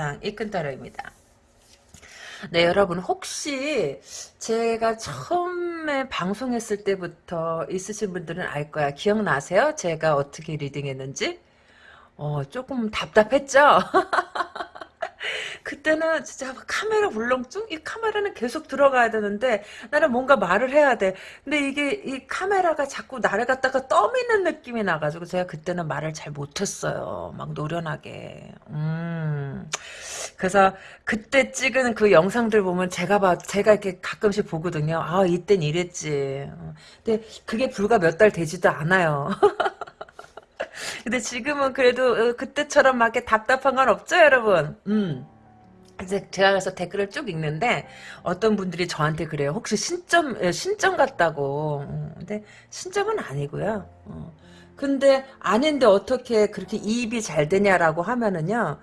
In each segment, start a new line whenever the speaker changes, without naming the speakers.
이상 이큰타로입니다. 네, 여러분 혹시 제가 처음에 방송했을 때부터 있으신 분들은 알 거야. 기억나세요? 제가 어떻게 리딩했는지? 어, 조금 답답했죠? 그때는 진짜 카메라 울렁증? 이 카메라는 계속 들어가야 되는데 나는 뭔가 말을 해야 돼. 근데 이게 이 카메라가 자꾸 나를 갖다가 떠미는 느낌이 나가지고 제가 그때는 말을 잘 못했어요. 막 노련하게. 음. 그래서 그때 찍은 그 영상들 보면 제가 봐 제가 이렇게 가끔씩 보거든요. 아 이땐 이랬지. 근데 그게 불과 몇 달 되지도 않아요. 근데 지금은 그래도 어, 그때처럼 막 이렇게 답답한 건 없죠, 여러분. 음. 이제 제가 그래서 댓글을 쭉 읽는데 어떤 분들이 저한테 그래요. 혹시 신점 예, 신점 같다고. 음, 근데 신점은 아니고요. 어. 근데 아닌데 어떻게 그렇게 이입이 잘 되냐라고 하면은요.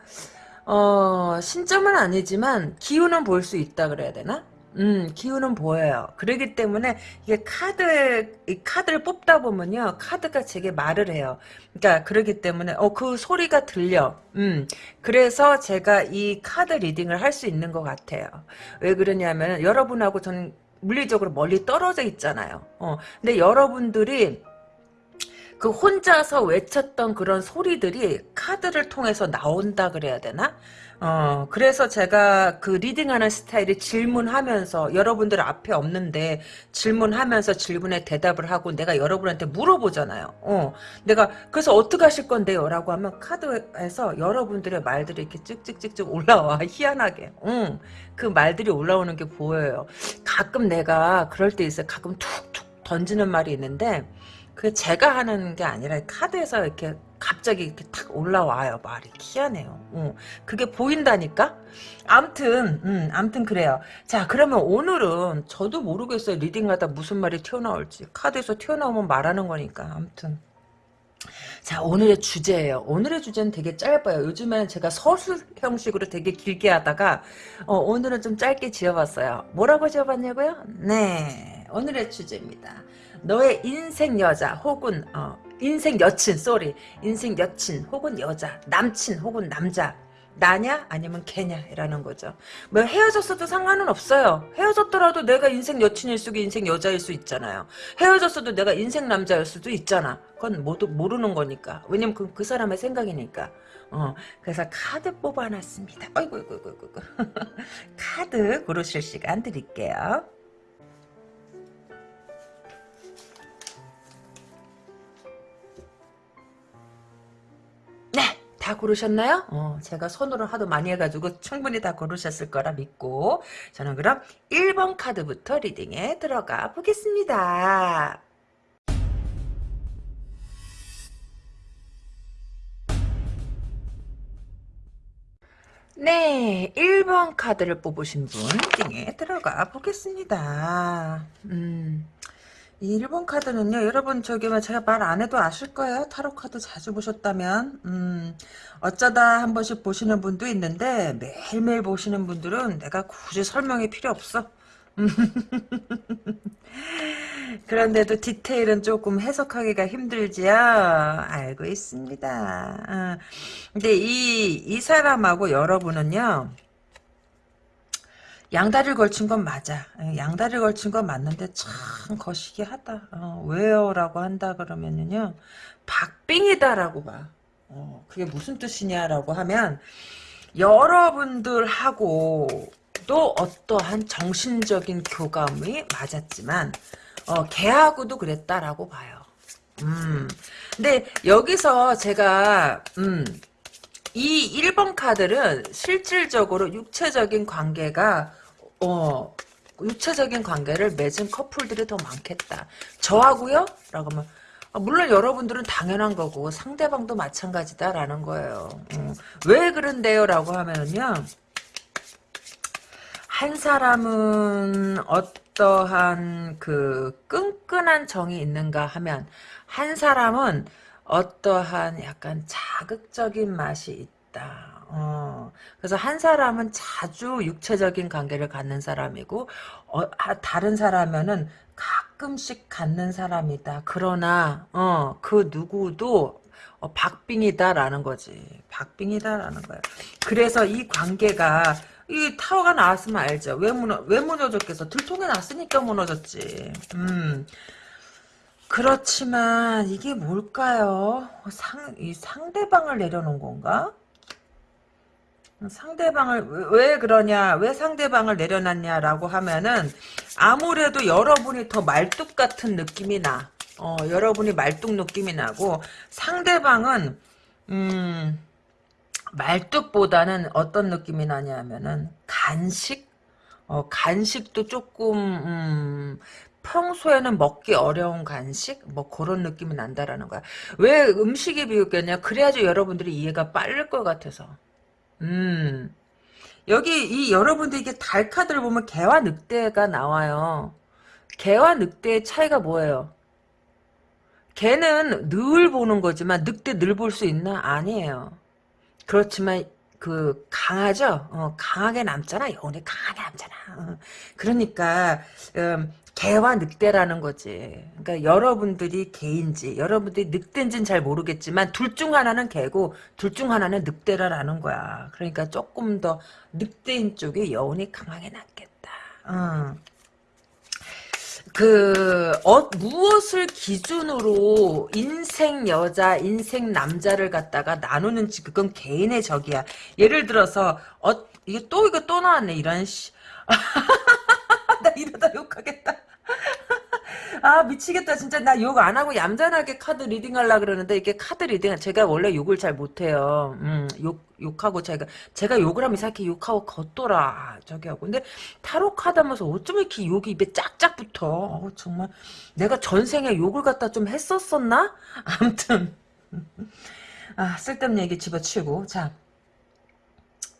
어, 신점은 아니지만 기운은 볼 수 있다 그래야 되나? 음, 기운은 보여요. 그러기 때문에 이게 카드, 이 카드를 뽑다 보면요. 카드가 제게 말을 해요. 그러니까 그러기 때문에 어, 그 소리가 들려. 음, 그래서 제가 이 카드 리딩을 할 수 있는 것 같아요. 왜 그러냐면 여러분하고 저는 물리적으로 멀리 떨어져 있잖아요. 어, 근데 여러분들이 그 혼자서 외쳤던 그런 소리들이 카드를 통해서 나온다 그래야 되나? 어, 그래서 제가 그 reading하는 스타일이 질문하면서 여러분들 앞에 없는데 질문하면서 질문에 대답을 하고 내가 여러분한테 물어보잖아요. 어, 내가 그래서 어떻게 하실 건데요? 라고 하면 카드에서 여러분들의 말들이 이렇게 쭉쭉쭉쭉 올라와. 희한하게. 응, 그 말들이 올라오는 게 보여요. 가끔 내가 그럴 때 있어요. 가끔 툭툭 던지는 말이 있는데 그 제가 하는 게 아니라 카드에서 이렇게 갑자기 이렇게 탁 올라와요 말이. 희한해요. 어, 그게 보인다니까? 암튼 음, 암튼 그래요. 자 그러면 오늘은 저도 모르겠어요 reading하다 무슨 말이 튀어나올지. 카드에서 튀어나오면 말하는 거니까 암튼. 자 오늘의 주제예요. 오늘의 주제는 되게 짧아요. 요즘에는 제가 서술 형식으로 되게 길게 하다가 어, 오늘은 좀 짧게 지어봤어요. 뭐라고 지어봤냐고요? 네 오늘의 주제입니다 너의 인생 여자 혹은 어, 인생 여친 sorry 인생 여친 혹은 여자 남친 혹은 남자 나냐 아니면 걔냐라는 거죠. 뭐 헤어졌어도 상관은 없어요. 헤어졌더라도 내가 인생 여친일 수도 인생 여자일 수 있잖아요. 헤어졌어도 내가 인생 남자일 수도 있잖아. 그건 모두 모르는 거니까. 왜냐면 그, 그 사람의 생각이니까. 어, 그래서 카드 뽑아놨습니다. 아이고, 아이고, 아이고, 아이고. 카드 고르실 시간 드릴게요. 다 고르셨나요? 어, 제가 손으로 하도 많이 해가지고 충분히 다 고르셨을 거라 믿고 저는 그럼 1번 카드부터 리딩에 들어가 보겠습니다. 네, 1번 카드를 뽑으신 분 리딩에 들어가 보겠습니다. 음... 이 1번 카드는요, 여러분, 저기, 뭐 제가 말 안 해도 아실 거예요. 타로 카드 자주 보셨다면. 음, 어쩌다 한 번씩 보시는 분도 있는데, 매일매일 보시는 분들은 내가 굳이 설명이 필요 없어. 그런데도 디테일은 조금 해석하기가 힘들지요. 알고 있습니다. 어. 근데 이, 이 사람하고 여러분은요, 양다리를 걸친 건 맞아. 예, 양다리를 걸친 건 맞는데 참 거시기 하다. 어, 왜요? 라고 한다 그러면은요. 박빙이다라고 봐. 어, 그게 무슨 뜻이냐라고 하면 여러분들하고도 어떠한 정신적인 교감이 맞았지만 어, 걔하고도 그랬다라고 봐요. 음. 근데 여기서 제가 음, 이 1번 카드는 실질적으로 육체적인 관계가 어 육체적인 관계를 맺은 커플들이 더 많겠다. 저하고요? 라고 하면 아, 물론 여러분들은 당연한 거고 상대방도 마찬가지다라는 거예요. 음. 왜 그런데요? 라고 하면은요. 한 사람은 어떠한 그 끈끈한 정이 있는가 하면 한 사람은 어떠한 약간 자극적인 맛이 있다. 어, 그래서 한 사람은 자주 육체적인 관계를 갖는 사람이고 어, 다른 사람은 가끔씩 갖는 사람이다. 그러나 어, 그 누구도 어, 박빙이다라는 거지. 박빙이다라는 거야. 그래서 이 관계가 이 타워가 나왔으면 알죠. 왜 무너 왜 무너졌겠어? 들통에 났으니까 무너졌지. 음. 그렇지만 이게 뭘까요? 상, 이 상대방을 내려놓은 건가? 상대방을 왜, 왜 그러냐 왜 상대방을 내려놨냐라고 하면은 아무래도 여러분이 더 말뚝 같은 느낌이 나. 어, 여러분이 말뚝 느낌이 나고 상대방은 음 말뚝보다는 어떤 느낌이 나냐면은 간식? 어, 간식도 조금 음, 평소에는 먹기 어려운 간식? 뭐 그런 느낌이 난다라는 거야. 왜 음식에 비웃겠냐? 그래야지 여러분들이 이해가 빠를 것 같아서 음. 여기 이 여러분들 이게 달 카드를 보면 개와 늑대가 나와요. 개와 늑대의 차이가 뭐예요? 개는 늘 보는 거지만 늑대 늘 볼 수 있나? 아니에요. 그렇지만 그 강하죠. 어, 강하게 남잖아. 영혼이 강하게 남잖아. 어. 그러니까 음, 개와 늑대라는 거지. 그러니까 여러분들이 개인지 여러분들이 늑대인지는 잘 모르겠지만 둘 중 하나는 개고 둘 중 하나는 늑대라는 거야. 그러니까 조금 더 늑대인 쪽에 여운이 강하게 남겠다. 어. 그 어, 무엇을 기준으로 인생 여자, 인생 남자를 갖다가 나누는지 그건 개인의 적이야. 예를 들어서 어 이게 또 이거 또 나왔네 이런 씨. 나 이러다 욕하겠다. 아 미치겠다 진짜 나 욕 안 하고 얌전하게 카드 reading 하려 그러는데 이게 카드 reading 제가 원래 욕을 잘 못해요. 음, 욕 욕하고 제가 제가 욕을 하면 이렇게 욕하고 걷더라 저기 하고 근데 타로 카드 하면서 어쩜 이렇게 욕이 입에 짝짝 붙어. 어, 정말 내가 전생에 욕을 갖다 좀 했었었나? 아무튼 아 쓸데없는 얘기 집어치우고 자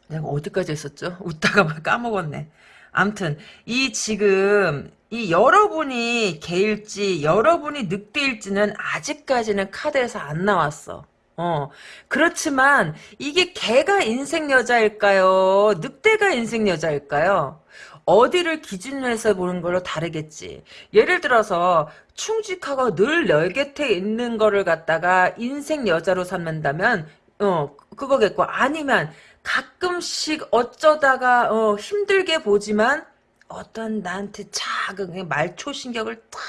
내가 어디까지 했었죠? 웃다가 막 까먹었네. 암튼 이 지금 이 여러분이 개일지 여러분이 늑대일지는 아직까지는 카드에서 안 나왔어. 어 그렇지만 이게 개가 인생 여자일까요? 늑대가 인생 여자일까요? 어디를 기준으로 해서 보는 걸로 다르겠지. 예를 들어서 충직하고 늘내 곁에 있는 거를 갖다가 인생 여자로 삼는다면 어 그거겠고 아니면 가끔씩 어쩌다가 어, 힘들게 보지만 어떤 나한테 작은 말초신경을 탁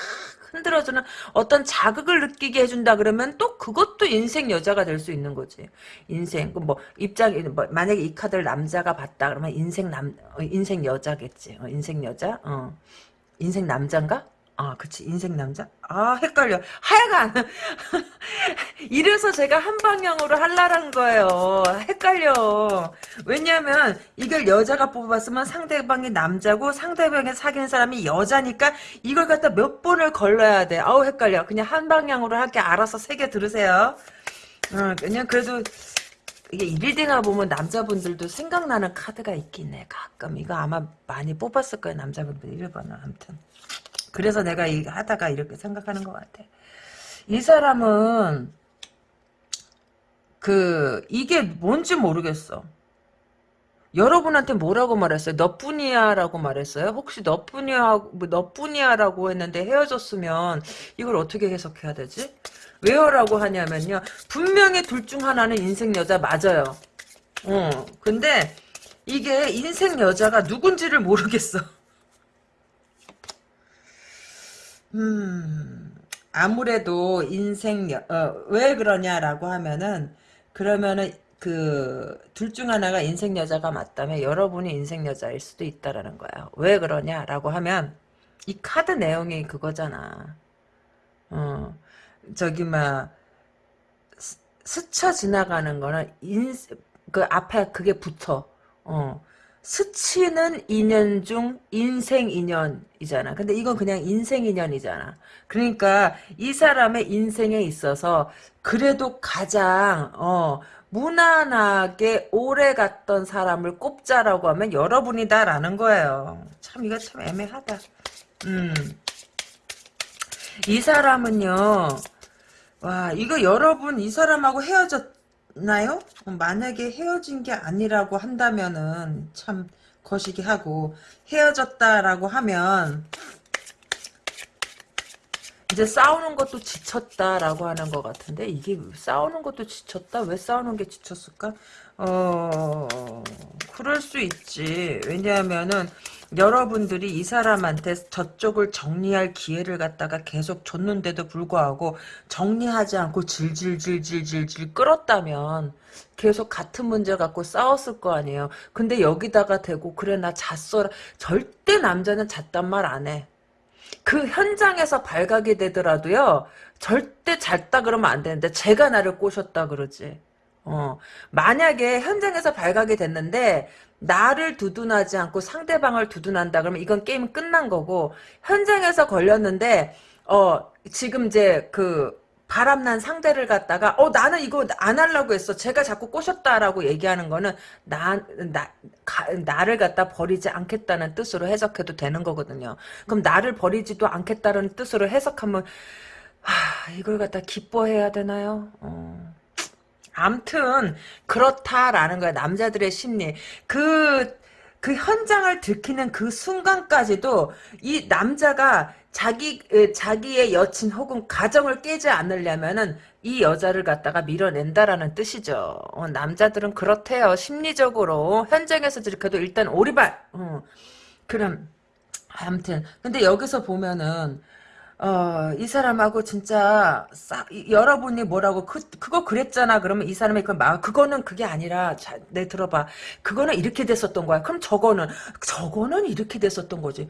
흔들어주는 어떤 자극을 느끼게 해준다 그러면 또 그것도 인생 여자가 될 수 있는 거지. 인생 뭐 입장 뭐 만약에 이 카드를 남자가 봤다 그러면 인생 남 어, 인생 여자겠지. 어, 인생 여자. 어. 인생 남자인가? 아, 그치. 인생 남자? 아, 헷갈려. 하여간. 이래서 제가 한 방향으로 할라는 거예요. 헷갈려. 왜냐면, 이걸 여자가 뽑았으면 상대방이 남자고, 상대방이 사귄 사람이 여자니까, 이걸 갖다 몇 번을 걸러야 돼. 아우, 헷갈려. 그냥 한 방향으로 할게. 알아서 세 개 들으세요. 어, 그냥 그래도, 이게 일일딩을 보면 남자분들도 생각나는 카드가 있긴 해. 가끔. 이거 아마 많이 뽑았을 거예요. 남자분들 1번은. 아무튼. 그래서 내가 이 하다가 이렇게 생각하는 것 같아. 이 사람은 그 이게 뭔지 모르겠어. 여러분한테 뭐라고 말했어요? 너뿐이야라고 말했어요? 혹시 너뿐이야 뭐 너뿐이야라고 했는데 헤어졌으면 이걸 어떻게 해석해야 되지? 왜요라고 하냐면요. 분명히 둘 중 하나는 인생 여자 맞아요. 어. 근데 이게 인생 여자가 누군지를 모르겠어. 음, 아무래도 인생, 어, 왜 그러냐라고 하면은, 그러면은, 그, 둘 중 하나가 인생 여자가 맞다면 여러분이 인생 여자일 수도 있다라는 거야. 왜 그러냐라고 하면, 이 카드 내용이 그거잖아. 어, 저기, 막, 스쳐 지나가는 거는 인, 그 앞에 그게 붙어. 어. 스치는 인연 중 인생 인연이잖아. 근데 이건 그냥 인생 인연이잖아. 그러니까 이 사람의 인생에 있어서 그래도 가장 어 무난하게 오래 갔던 사람을 꼽자라고 하면 여러분이다라는 거예요. 참 이거 참 애매하다. 음. 이 사람은요. 와 이거 여러분 이 사람하고 헤어졌 나요? 만약에 헤어진 게 아니라고 한다면은 참 거시기 하고 헤어졌다라고 하면 이제 싸우는 것도 지쳤다라고 하는 것 같은데 이게 싸우는 것도 지쳤다? 왜 싸우는 게 지쳤을까? 어 그럴 수 있지. 왜냐하면은 여러분들이 이 사람한테 저쪽을 정리할 기회를 갖다가 계속 줬는데도 불구하고 정리하지 않고 질질질질질질 끌었다면 계속 같은 문제 갖고 싸웠을 거 아니에요. 근데 여기다가 대고 그래 나 잤어. 절대 남자는 잤단 말 안 해. 그 현장에서 발각이 되더라도요. 절대 잤다 그러면 안 되는데 제가 나를 꼬셨다 그러지. 어, 만약에 현장에서 발각이 됐는데 나를 두둔하지 않고 상대방을 두둔한다 그러면 이건 게임 끝난 거고 현장에서 걸렸는데 어 지금 이제 그 바람난 상대를 갖다가 어 나는 이거 안 하려고 했어. 제가 자꾸 꼬셨다라고 얘기하는 거는 나, 나 가, 나를 갖다 버리지 않겠다는 뜻으로 해석해도 되는 거거든요. 그럼 나를 버리지도 않겠다는 뜻으로 해석하면 하, 이걸 갖다 기뻐해야 되나요? 어. 암튼 그렇다라는 거야 남자들의 심리 그그 현장을 들키는 그 순간까지도 이 남자가 자기 자기의 여친 혹은 가정을 깨지 않으려면은 이 여자를 갖다가 밀어낸다라는 뜻이죠. 어, 남자들은 그렇대요. 심리적으로 현장에서 들켜도 일단 오리발. 어, 그럼 아무튼 근데 여기서 보면은 어, 이 사람하고 진짜 싸, 여러분이 뭐라고 그 그거 그랬잖아. 그러면 이 사람이 그 막 그거는 그게 아니라 자, 내 들어봐. 그거는 이렇게 됐었던 거야. 그럼 저거는 저거는 이렇게 됐었던 거지.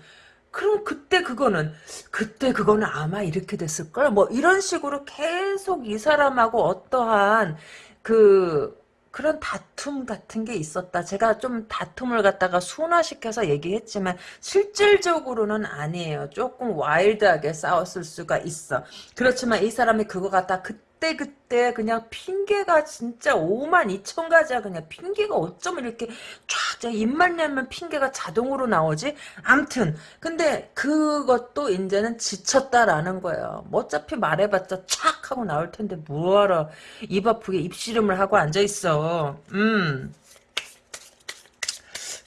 그럼 그때 그거는 그때 그거는 아마 이렇게 됐을 걸. 뭐 이런 식으로 계속 이 사람하고 어떠한 그 그런 다툼 같은 게 있었다. 제가 좀 다툼을 갖다가 순화시켜서 얘기했지만 실질적으로는 아니에요. 조금 와일드하게 싸웠을 수가 있어. 그렇지만 이 사람이 그거 갖다 그 때 그때 그냥 핑계가 진짜 5만 2천 가지야. 그냥 핑계가 어쩌면 이렇게 쫙 입만 열면 핑계가 자동으로 나오지? 암튼 근데 그것도 이제는 지쳤다라는 거예요. 뭐 어차피 말해봤자 촥 하고 나올 텐데 뭐하러 입 아프게 입씨름을 하고 앉아있어. 음.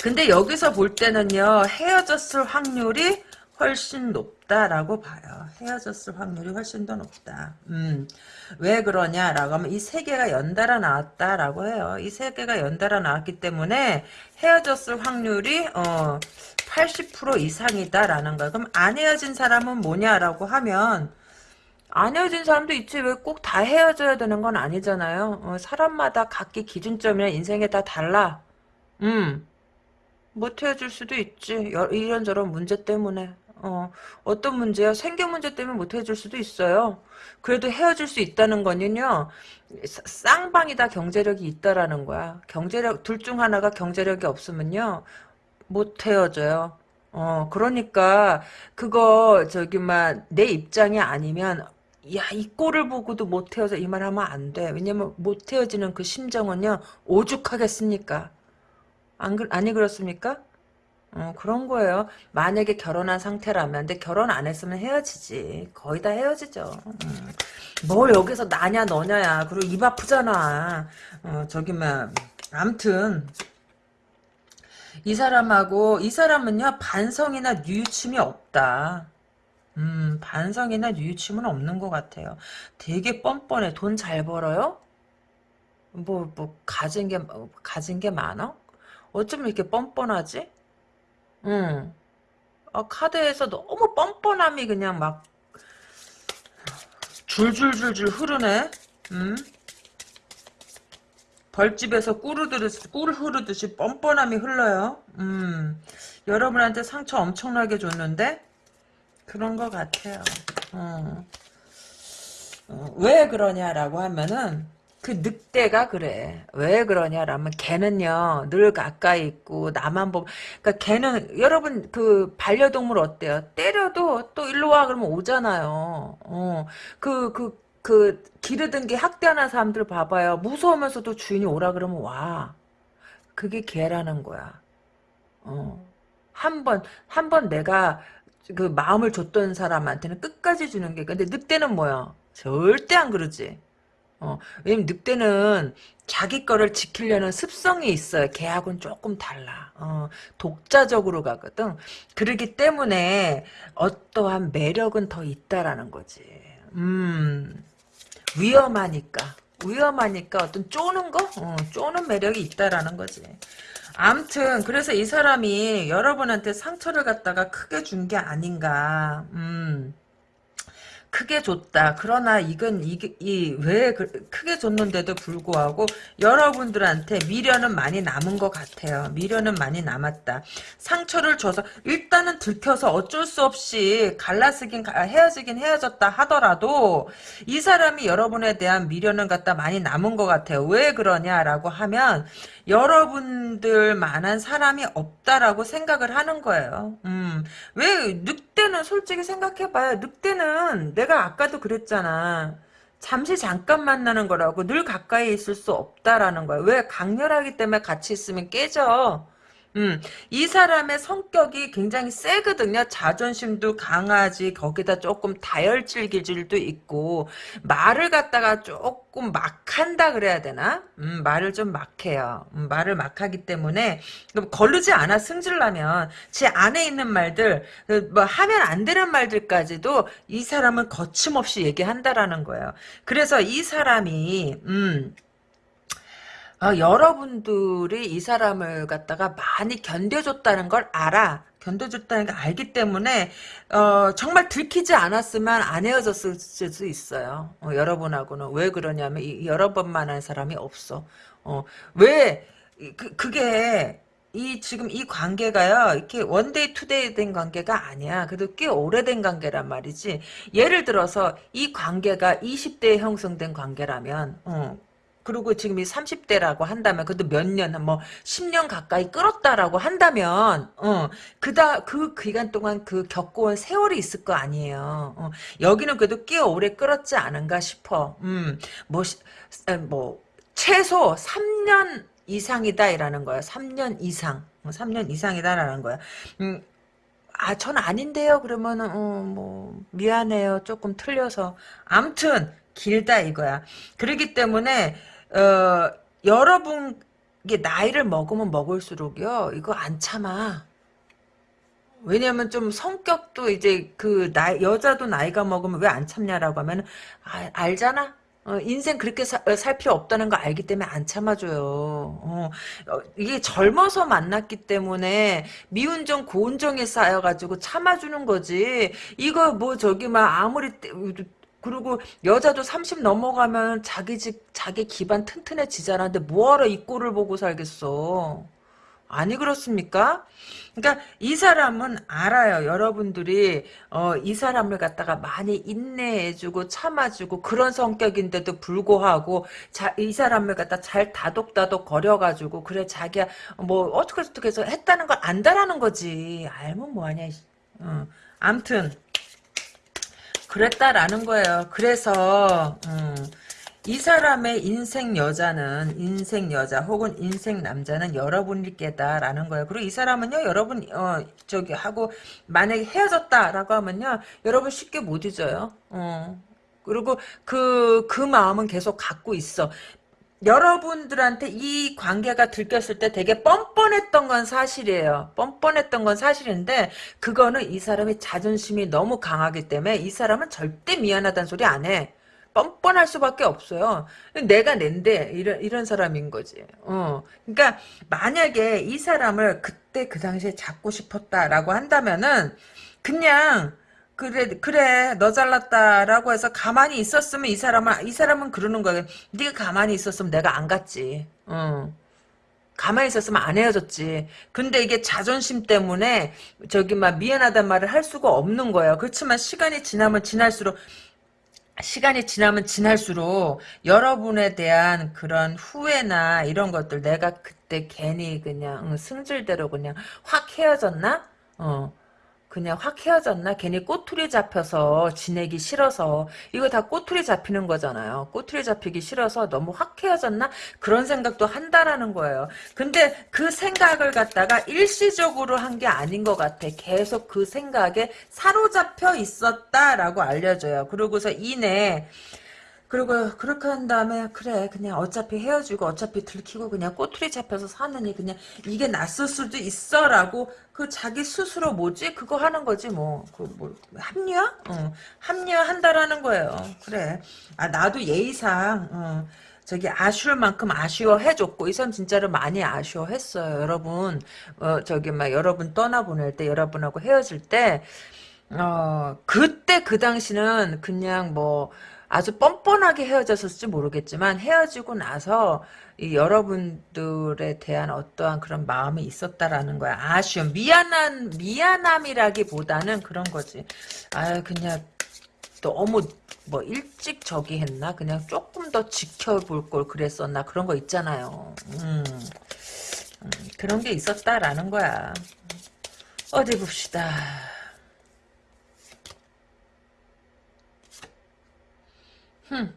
근데 여기서 볼 때는요 헤어졌을 확률이 훨씬 높다라고 봐요. 헤어졌을 확률이 훨씬 더 높다. 음, 왜 그러냐라고 하면 이 세 개가 연달아 나왔다라고 해요. 이 세 개가 연달아 나왔기 때문에 헤어졌을 확률이 어, 80% 이상이다라는 거야. 그럼 안 헤어진 사람은 뭐냐라고 하면 안 헤어진 사람도 있지 왜 꼭 다 헤어져야 되는 건 아니잖아요. 어, 사람마다 각기 기준점이나 인생에 다 달라. 음. 못 헤어질 수도 있지. 이런저런 문제 때문에. 어, 어떤 문제야? 생계 문제 때문에 못 헤어질 수도 있어요. 그래도 헤어질 수 있다는 거는요, 쌍방이 다 경제력이 있다라는 거야. 경제력, 둘 중 하나가 경제력이 없으면요, 못 헤어져요. 어, 그러니까, 그거, 저기, 막, 내 입장이 아니면, 야, 이 꼴을 보고도 못 헤어져. 이 말 하면 안 돼. 왜냐면, 못 헤어지는 그 심정은요, 오죽하겠습니까? 안, 아니, 그렇습니까? 어, 그런 거예요. 만약에 결혼한 상태라면, 근데 결혼 안 했으면 헤어지지. 거의 다 헤어지죠. 음. 뭐 여기서 나냐 너냐야. 그리고 입 아프잖아. 어, 저기 뭐 암튼 이 사람하고 이 사람은요 반성이나 뉘우침이 없다. 음 반성이나 뉘우침은 없는 것 같아요. 되게 뻔뻔해. 돈 잘 벌어요? 뭐뭐 가진 게 가진 게 많아? 어쩜 이렇게 뻔뻔하지? 응. 어, 카드에서 너무 뻔뻔함이 그냥 막 줄줄줄줄 흐르네. 응? 벌집에서 꿀 흐르듯이, 꿀 흐르듯이 뻔뻔함이 흘러요. 음, 여러분한테 상처 엄청나게 줬는데 그런 것 같아요. 어. 어, 왜 그러냐라고 하면은 그 늑대가 그래. 왜 그러냐라면 걔는요 늘 가까이 있고 나만 보면 그러니까 걔는 여러분 그 반려동물 어때요? 때려도 또 일로 와 그러면 오잖아요. 어그 그 그 기르던 게 학대하는 사람들 봐봐요. 무서우면서도 주인이 오라 그러면 와. 그게 개라는 거야. 어. 한 번, 한 번 내가 그 마음을 줬던 사람한테는 끝까지 주는 게. 근데 늑대는 뭐야? 절대 안 그러지. 어, 왜냐면 늑대는 자기 거를 지키려는 습성이 있어요. 개하고는 조금 달라. 어, 독자적으로 가거든. 그러기 때문에 어떠한 매력은 더 있다라는 거지. 음, 위험하니까. 위험하니까 어떤 쪼는 거? 어, 쪼는 매력이 있다라는 거지. 암튼 그래서 이 사람이 여러분한테 상처를 갖다가 크게 준 게 아닌가. 음. 크게 줬다. 그러나 이건 이게 이왜 그, 크게 줬는데도 불구하고 여러분들한테 미련은 많이 남은 것 같아요. 미련은 많이 남았다. 상처를 줘서 일단은 들켜서 어쩔 수 없이 갈라쓰긴 헤어지긴 헤어졌다 하더라도 이 사람이 여러분에 대한 미련은 갖다 많이 남은 것 같아요. 왜 그러냐라고 하면 여러분들만한 사람이 없다라고 생각을 하는 거예요. 음, 왜 늑대는 솔직히 생각해봐요. 늑대는 내가 아까도 그랬잖아. 잠시 잠깐 만나는 거라고 늘 가까이 있을 수 없다라는 거야. 왜 강렬하기 때문에 같이 있으면 깨져. 음, 이 사람의 성격이 굉장히 세거든요. 자존심도 강하지, 거기다 조금 다혈질 기질도 있고, 말을 갖다가 조금 막 한다 그래야 되나? 음, 말을 좀 막해요. 음, 말을 막 하기 때문에, 걸르지 않아, 승질나면. 제 안에 있는 말들, 그 뭐, 하면 안 되는 말들까지도 이 사람은 거침없이 얘기한다라는 거예요. 그래서 이 사람이, 음, 아, 여러분들이 이 사람을 갖다가 많이 견뎌줬다는 걸 알아. 견뎌줬다는 걸 알기 때문에 어, 정말 들키지 않았으면 안 헤어졌을 수 있어요. 어, 여러분하고는 왜 그러냐면 이, 여러 번 만난 사람이 없어. 어, 왜 그, 그게 이 지금 이 관계가요 이렇게 one day two day 된 관계가 아니야 그래도 꽤 오래된 관계란 말이지 예를 들어서 이 관계가 20대에 형성된 관계라면 어, 그리고 지금 이 30대라고 한다면 그래도 몇 년, 뭐 10년 가까이 끌었다라고 한다면 어, 그다 그 기간 동안 그 겪어온 세월이 있을 거 아니에요. 어, 여기는 그래도 꽤 오래 끌었지 않은가 싶어. 음, 뭐, 뭐 최소 3년 이상이다라는 거야. 3년 이상. 3년 어, 이상이다라는 거야. 음, 아, 전 아닌데요. 그러면은, 어, 뭐, 미안해요. 조금 틀려서. 암튼, 길다 이거야. 그러기 때문에, 어, 여러분 이게 나이를 먹으면 먹을수록요 이거 안 참아. 왜냐면 좀 성격도 이제 그 나이 여자도 나이가 먹으면 왜 안 참냐라고 하면 아, 알잖아. 어, 인생 그렇게 사, 어, 살 필요 없다는 거 알기 때문에 안 참아줘요. 어, 어, 이게 젊어서 만났기 때문에 미운 정 고운 정이 쌓여가지고 참아주는 거지. 이거 뭐 저기 막 아무리 그리고 여자도 30 넘어가면 자기 집 자기 기반 튼튼해지잖아. 근데 뭐하러 이 꼴을 보고 살겠어. 아니 그렇습니까? 그러니까 이 사람은 알아요. 여러분들이 어, 이 사람을 갖다가 많이 인내해주고 참아주고 그런 성격인데도 불구하고 자, 이 사람을 갖다 잘 다독다독 거려가지고 그래 자기야 뭐 어떻게 어떻게 해서 했다는 걸 안다라는 거지. 알면 뭐하냐. 어. 암튼 그랬다라는 거예요. 그래서 음, 이 사람의 인생 여자는 인생 여자 혹은 인생 남자는 여러분일 게다라는 거예요. 그리고 이 사람은요 여러분 어 저기 하고 만약에 헤어졌다라고 하면요 여러분 쉽게 못 잊어요. 어. 그리고 그, 그 마음은 계속 갖고 있어. 여러분들한테 이 관계가 들켰을 때 되게 뻔뻔했던 건 사실이에요. 뻔뻔했던 건 사실인데 그거는 이 사람의 자존심이 너무 강하기 때문에 이 사람은 절대 미안하다는 소리 안 해. 뻔뻔할 수밖에 없어요. 내가 낸데 이런 이런 사람인 거지. 어. 그러니까 만약에 이 사람을 그때 그 당시에 잡고 싶었다라고 한다면은 그냥 그래 그래 너 잘났다라고 해서 가만히 있었으면 이 사람은 이 사람은 그러는 거야. 네가 가만히 있었으면 내가 안 갔지. 어. 가만히 있었으면 안 헤어졌지. 근데 이게 자존심 때문에 저기 막 미안하단 말을 할 수가 없는 거예요. 그렇지만 시간이 지나면 지날수록 시간이 지나면 지날수록 여러분에 대한 그런 후회나 이런 것들 내가 그때 괜히 그냥 승질대로 그냥 확 헤어졌나? 어. 그냥 확 헤어졌나? 괜히 꼬투리 잡혀서 지내기 싫어서 이거 다 꼬투리 잡히는 거잖아요. 꼬투리 잡히기 싫어서 너무 확 헤어졌나? 그런 생각도 한다라는 거예요. 근데 그 생각을 갖다가 일시적으로 한 게 아닌 것 같아. 계속 그 생각에 사로잡혀 있었다라고 알려줘요. 그러고서 이내 그리고 그렇게 한 다음에 그래 그냥 어차피 헤어지고 어차피 들키고 그냥 꼬투리 잡혀서 사느니 그냥 이게 낫을 수도 있어라고 그 자기 스스로 뭐지? 그거 하는 거지 뭐. 그 뭐 합리화? 어, 합리화한다라는 거예요. 그래. 아 나도 예의상 어, 저기 아쉬울 만큼 아쉬워해줬고 이 사람 진짜로 많이 아쉬워했어요 여러분. 어, 저기 막 여러분 떠나보낼 때 여러분하고 헤어질 때 어, 그때 그 당시는 그냥 뭐 아주 뻔뻔하게 헤어졌을지 모르겠지만 헤어지고 나서 이 여러분들에 대한 어떠한 그런 마음이 있었다라는 거야. 아쉬움, 미안한 미안함이라기보다는 그런 거지. 아 그냥 너무 뭐 일찍 저기 했나? 그냥 조금 더 지켜볼 걸 그랬었나? 그런 거 있잖아요. 음, 음, 그런 게 있었다라는 거야. 어디 봅시다. 흠.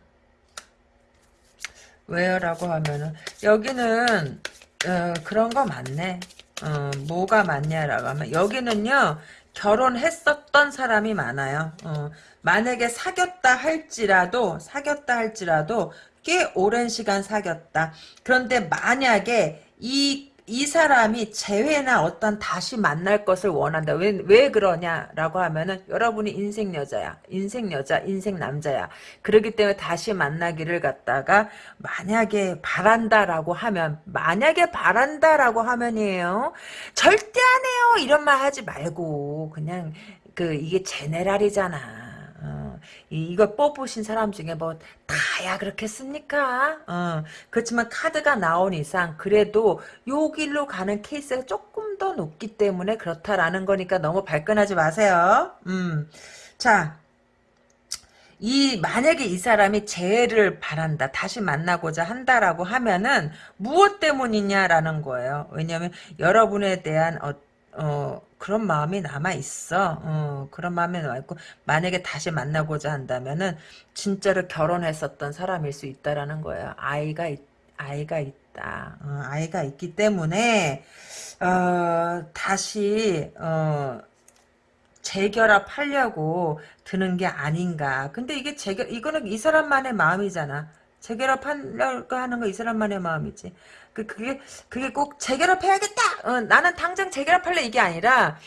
왜요 라고 하면은 여기는 어, 그런 거 많네. 어, 뭐가 많냐라고 하면 여기는요 결혼했었던 사람이 많아요. 어, 만약에 사귀었다 할지라도 사귀었다 할지라도 꽤 오랜 시간 사귀었다. 그런데 만약에 이 이 사람이 재회나 어떤 다시 만날 것을 원한다. 왜, 왜 그러냐라고 하면은 여러분이 인생 여자야. 인생 여자, 인생 남자야. 그러기 때문에 다시 만나기를 갖다가 만약에 바란다라고 하면 만약에 바란다라고 하면이에요. 절대 안 해요. 이런 말 하지 말고 그냥 그 이게 제네랄이잖아. 어, 이, 걸 뽑으신 사람 중에 뭐 다야 그렇겠습니까? 어, 그렇지만 카드가 나온 이상 그래도 요 길로 가는 케이스가 조금 더 높기 때문에 그렇다라는 거니까 너무 발끈하지 마세요. 음, 자. 이 만약에 이 사람이 재해를 바란다 다시 만나고자 한다라고 하면은 무엇 때문이냐라는 거예요 왜냐하면 여러분에 대한 어, 어, 그런 마음이 남아있어. 어, 그런 마음이 남아있고, 만약에 다시 만나고자 한다면은, 진짜로 결혼했었던 사람일 수 있다라는 거예요. 아이가, 있, 아이가 있다. 어, 아이가 있기 때문에, 어, 다시, 어, 재결합하려고 드는 게 아닌가. 근데 이게 재결, 이거는 이 사람만의 마음이잖아. 재결합하려고 하는 거 이 사람만의 마음이지. 그, 그게, 그게 꼭 재결합해야겠다! 어, 나는 당장 재결합할래! 이게 아니라,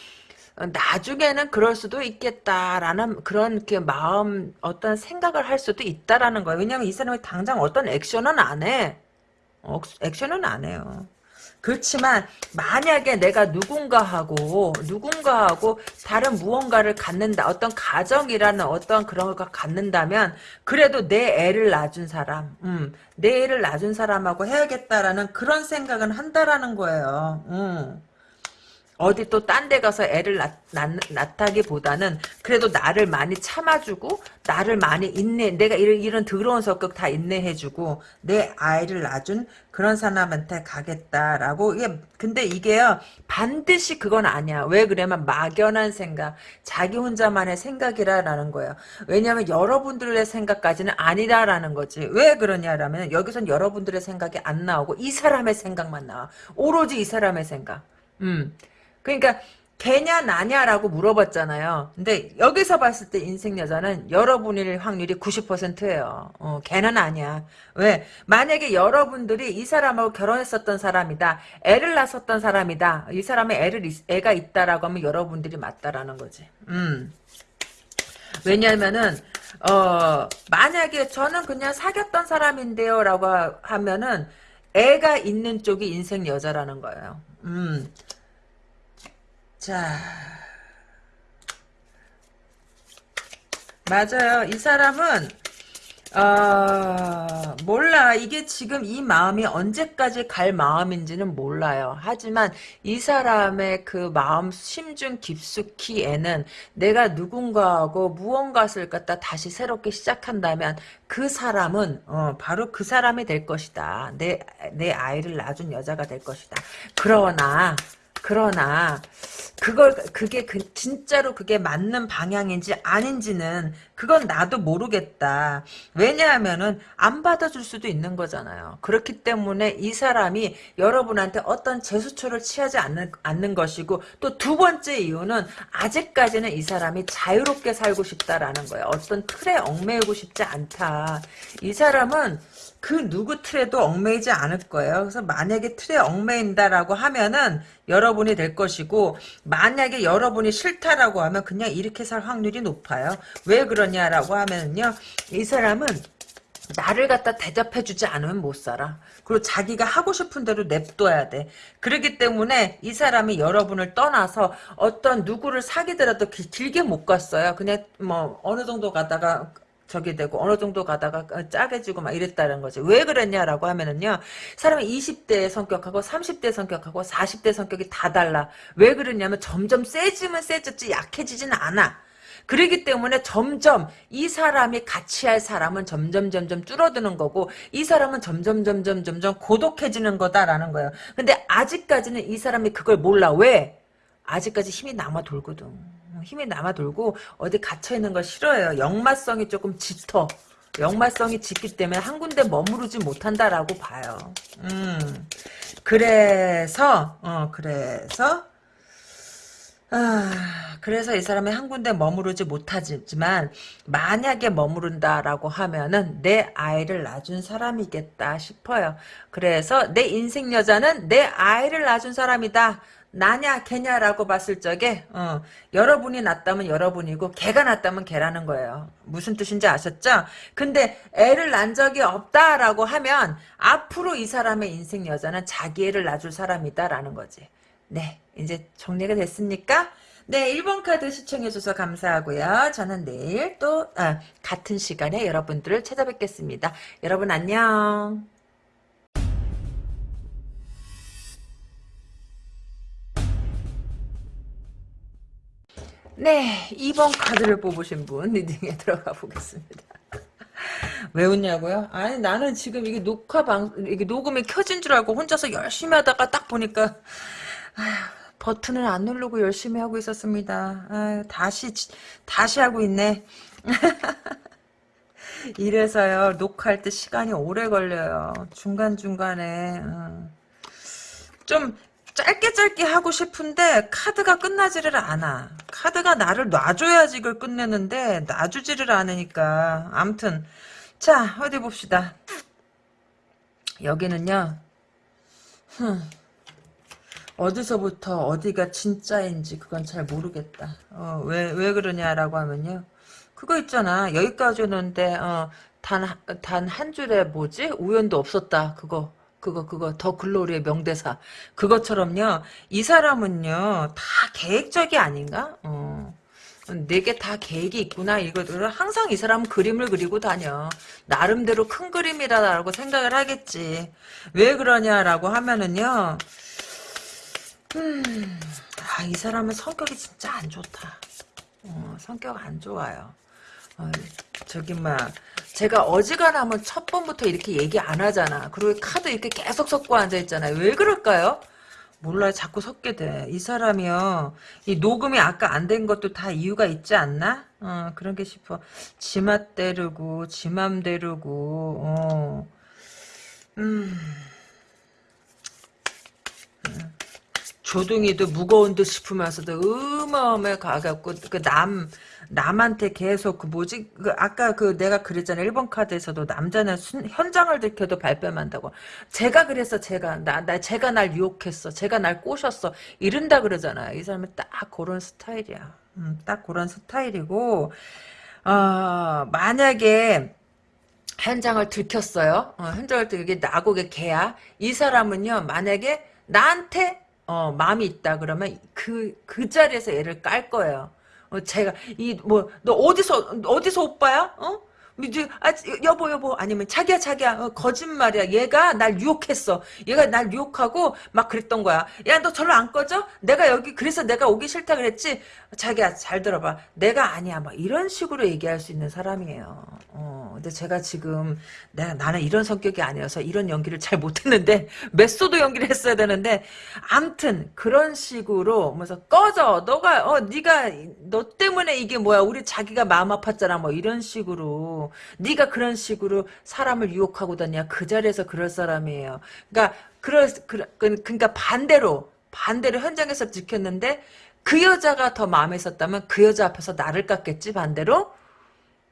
어, 나중에는 그럴 수도 있겠다라는 그런 그 마음, 어떤 생각을 할 수도 있다라는 거예요. 왜냐면 이 사람이 당장 어떤 액션은 안 해. 어, 액션은 안 해요. 그렇지만 만약에 내가 누군가하고 누군가하고 다른 무언가를 갖는다 어떤 가정이라는 어떤 그런 걸 갖는다면 그래도 내 애를 낳은 사람 음, 내 애를 낳은 사람하고 해야겠다라는 그런 생각은 한다라는 거예요 음. 어디 또 딴 데 가서 애를 낳, 낳, 다기보다는 그래도 나를 많이 참아주고 나를 많이 인내 내가 이런, 이런 더러운 성격 다 인내해주고 내 아이를 낳아준 그런 사람한테 가겠다라고. 이게 근데 이게요 반드시 그건 아니야. 왜 그러면 막연한 생각 자기 혼자만의 생각이라라는 거예요. 왜냐하면 여러분들의 생각까지는 아니다라는 거지. 왜 그러냐라면 여기선 여러분들의 생각이 안 나오고 이 사람의 생각만 나와. 오로지 이 사람의 생각. 음 그러니까 개냐 나냐라고 물어봤잖아요. 근데 여기서 봤을 때 인생 여자는 여러분일 확률이 90%예요. 어, 걔는 아니야. 왜? 만약에 여러분들이 이 사람하고 결혼했었던 사람이다. 애를 낳았었던 사람이다. 이 사람의 애를 애가 있다라고 하면 여러분들이 맞다라는 거지. 음. 왜냐면은 어 만약에 저는 그냥 사귀었던 사람인데요 라고 하면은 애가 있는 쪽이 인생 여자라는 거예요. 음. 자. 맞아요. 이 사람은 어, 몰라. 이게 지금 이 마음이 언제까지 갈 마음인지는 몰라요. 하지만 이 사람의 그 마음 심중 깊숙이에는 내가 누군가하고 무언가를 갖다 다시 새롭게 시작한다면 그 사람은 어, 바로 그 사람이 될 것이다. 내, 내 아이를 낳아준 여자가 될 것이다. 그러나 그러나 그걸 그게 그 진짜로 그게 맞는 방향인지 아닌지는 그건 나도 모르겠다. 왜냐하면은 안 받아줄 수도 있는 거잖아요. 그렇기 때문에 이 사람이 여러분한테 어떤 제스처를 취하지 않는, 않는 것이고 또 두 번째 이유는 아직까지는 이 사람이 자유롭게 살고 싶다라는 거예요. 어떤 틀에 얽매이고 싶지 않다. 이 사람은 그 누구 틀에도 얽매이지 않을 거예요. 그래서 만약에 틀에 얽매인다라고 하면은 여러분이 될 것이고 만약에 여러분이 싫다라고 하면 그냥 이렇게 살 확률이 높아요. 왜 그러냐라고 하면은요. 이 사람은 나를 갖다 대접해주지 않으면 못 살아. 그리고 자기가 하고 싶은 대로 냅둬야 돼. 그렇기 때문에 이 사람이 여러분을 떠나서 어떤 누구를 사귀더라도 길, 길게 못 갔어요. 그냥 뭐 어느 정도 가다가 저기 되고 어느 정도 가다가 짜게 지고 막 이랬다는 거지. 왜 그랬냐라고 하면은요. 사람이 20대 성격하고 30대 성격하고 40대 성격이 다 달라. 왜 그러냐면 점점 세지면 세졌지 약해지진 않아. 그러기 때문에 점점 이 사람이 같이 할 사람은 점점 점점 줄어드는 거고 이 사람은 점점 점점 점점 고독해지는 거다라는 거예요. 근데 아직까지는 이 사람이 그걸 몰라. 왜? 아직까지 힘이 남아 돌거든. 힘이 남아 돌고 어디 갇혀 있는 걸 싫어해요. 역마성이 조금 짙어. 역마성이 짙기 때문에 한 군데 머무르지 못한다라고 봐요. 음. 그래서 어 그래서 아, 그래서 이 사람이 한 군데 머무르지 못하지만 만약에 머무른다라고 하면은 내 아이를 낳아준 사람이겠다 싶어요. 그래서 내 인생 여자는 내 아이를 낳아준 사람이다. 나냐 걔냐라고 봤을 적에 어, 여러분이 낳았다면 여러분이고 걔가 낳았다면 걔라는 거예요. 무슨 뜻인지 아셨죠? 근데 애를 낳은 적이 없다라고 하면 앞으로 이 사람의 인생 여자는 자기 애를 낳아줄 사람이다라는 거지. 네, 이제 정리가 됐습니까? 네, 1번 카드 시청해줘서 감사하고요. 저는 내일 또 아, 같은 시간에 여러분들을 찾아뵙겠습니다. 여러분 안녕. 네, 2번 카드를 뽑으신 분 리딩에 들어가 보겠습니다. 왜 웃냐고요? 아니 나는 지금 이게 녹화 방 이게 녹음이 켜진 줄 알고 혼자서 열심히 하다가 딱 보니까 아휴, 버튼을 안 누르고 열심히 하고 있었습니다. 아휴, 다시 다시 하고 있네. 이래서요 녹화할 때 시간이 오래 걸려요. 중간 중간에 어. 좀 짧게 짧게 하고 싶은데 카드가 끝나지를 않아. 카드가 나를 놔줘야지 이걸 끝내는데 놔주지를 않으니까 암튼 자 어디 봅시다. 여기는요. 흠. 어디서부터 어디가 진짜인지 그건 잘 모르겠다. 어, 왜, 왜 그러냐라고 하면요. 그거 있잖아. 여기까지 오는데, 어, 단, 단 한 줄에 뭐지? 우연도 없었다. 그거. 그거, 그거. 더 글로리의 명대사. 그것처럼요. 이 사람은요. 다 계획적이 아닌가? 어. 내게 다 계획이 있구나 이거를 항상 이 사람은 그림을 그리고 다녀 나름대로 큰 그림이라고 생각을 하겠지 왜 그러냐라고 하면은요 음, 아, 이 사람은 성격이 진짜 안 좋다. 어, 성격 안 좋아요. 어, 저기, 막, 제가 어지간하면 첫 번부터 이렇게 얘기 안 하잖아. 그리고 카드 이렇게 계속 섞고 앉아있잖아요. 왜 그럴까요? 몰라요. 자꾸 섞게 돼. 이 사람이요. 이 녹음이 아까 안 된 것도 다 이유가 있지 않나? 어, 그런 게 싶어. 지맛 때르고, 지맘 때르고, 어. 음. 음. 조둥이도 무거운 듯 싶으면서도 어마어마해 가갖고 그 남 남한테 계속 그 뭐지? 그 아까 그 내가 그랬잖아. 1번 카드에서도 남자는 순, 현장을 들켜도 발뺌한다고. 제가 그랬어 제가. 나, 나 제가 날 유혹했어. 제가 날 꼬셨어. 이른다 그러잖아요 이 사람은 딱 그런 스타일이야. 음, 딱 그런 스타일이고 어 만약에 현장을 들켰어요. 어, 현장을 들게 나고게 개야. 이 사람은요 만약에 나한테 어, 마음이 있다 그러면 그, 그 자리에서 얘를 깔 거예요. 어, 제가, 이, 뭐, 너 어디서, 어디서 오빠야? 어? 이제 아 여보 여보 아니면 자기야 자기야 어, 거짓말이야. 얘가 날 유혹했어. 얘가 날 유혹하고 막 그랬던 거야. 야 너 절로 안 꺼져? 내가 여기 그래서 내가 오기 싫다 그랬지? 자기야 잘 들어봐. 내가 아니야. 막 이런 식으로 얘기할 수 있는 사람이에요. 어 근데 제가 지금 내가 나는 이런 성격이 아니어서 이런 연기를 잘 못했는데 method 연기를 했어야 되는데 암튼 그런 식으로 뭐서 꺼져. 너가 어 네가 너 때문에 이게 뭐야? 우리 자기가 마음 아팠잖아. 뭐 이런 식으로 네가 그런 식으로 사람을 유혹하고 다냐 그 자리에서 그럴 사람이에요. 그러니까 그럴 그, 그러니까 반대로 반대로 현장에서 지켰는데 그 여자가 더 마음에 있었다면 그 여자 앞에서 나를 깎겠지 반대로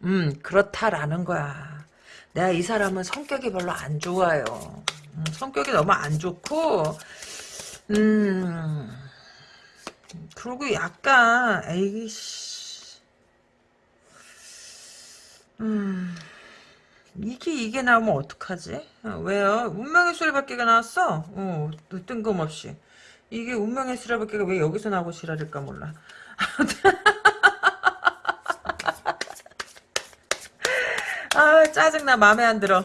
음 그렇다라는 거야. 내가 이 사람은 성격이 별로 안 좋아요. 음, 성격이 너무 안 좋고 음 그리고 약간 에이씨 음 이게 이게 나오면 어떡하지? 어, 왜요? 운명의 수레바퀴가 나왔어. 어, 뜬금없이. 이게 운명의 수레바퀴가 왜 여기서 나오고 지랄일까 몰라. 아 짜증나 마음에 안 들어.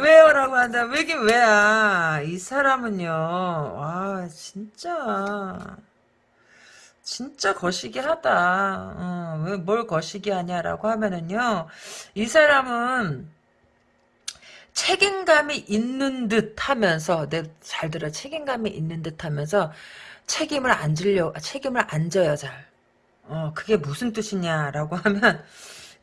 왜요? 라고 한다. 왜긴 왜야. 이 사람은요. 와 진짜. 진짜 거시기 하다. 어, 왜뭘 거시기 하냐라고 하면은요. 이 사람은 책임감이 있는 듯 하면서 내 잘 들어 책임감이 있는 듯 하면서 책임을 안 질려 책임을 안 져요 잘. 어 그게 무슨 뜻이냐라고 하면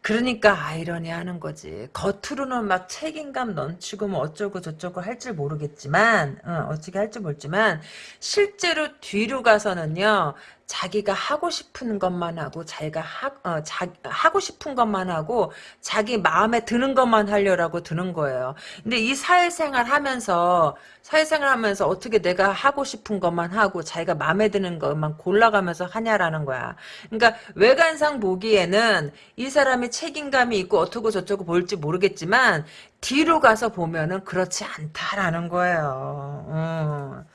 그러니까 아이러니 하는 거지. 겉으로는 막 책임감 넘치고 뭐 어쩌고 저쩌고 할 줄 모르겠지만, 어, 어떻게 할줄 모르지만, 실제로 뒤로 가서는요, 자기가 하고 싶은 것만 하고, 자기가 하, 어, 자, 하고 싶은 것만 하고, 자기 마음에 드는 것만 하려고 드는 거예요. 근데 이 사회생활 하면서, 사회생활 하면서 어떻게 내가 하고 싶은 것만 하고, 자기가 마음에 드는 것만 골라가면서 하냐라는 거야. 그러니까 외관상 보기에는 이 사람이 책임감이 있고 어쩌고 저쩌고 볼지 모르겠지만 뒤로 가서 보면은 그렇지 않다라는 거예요. 어.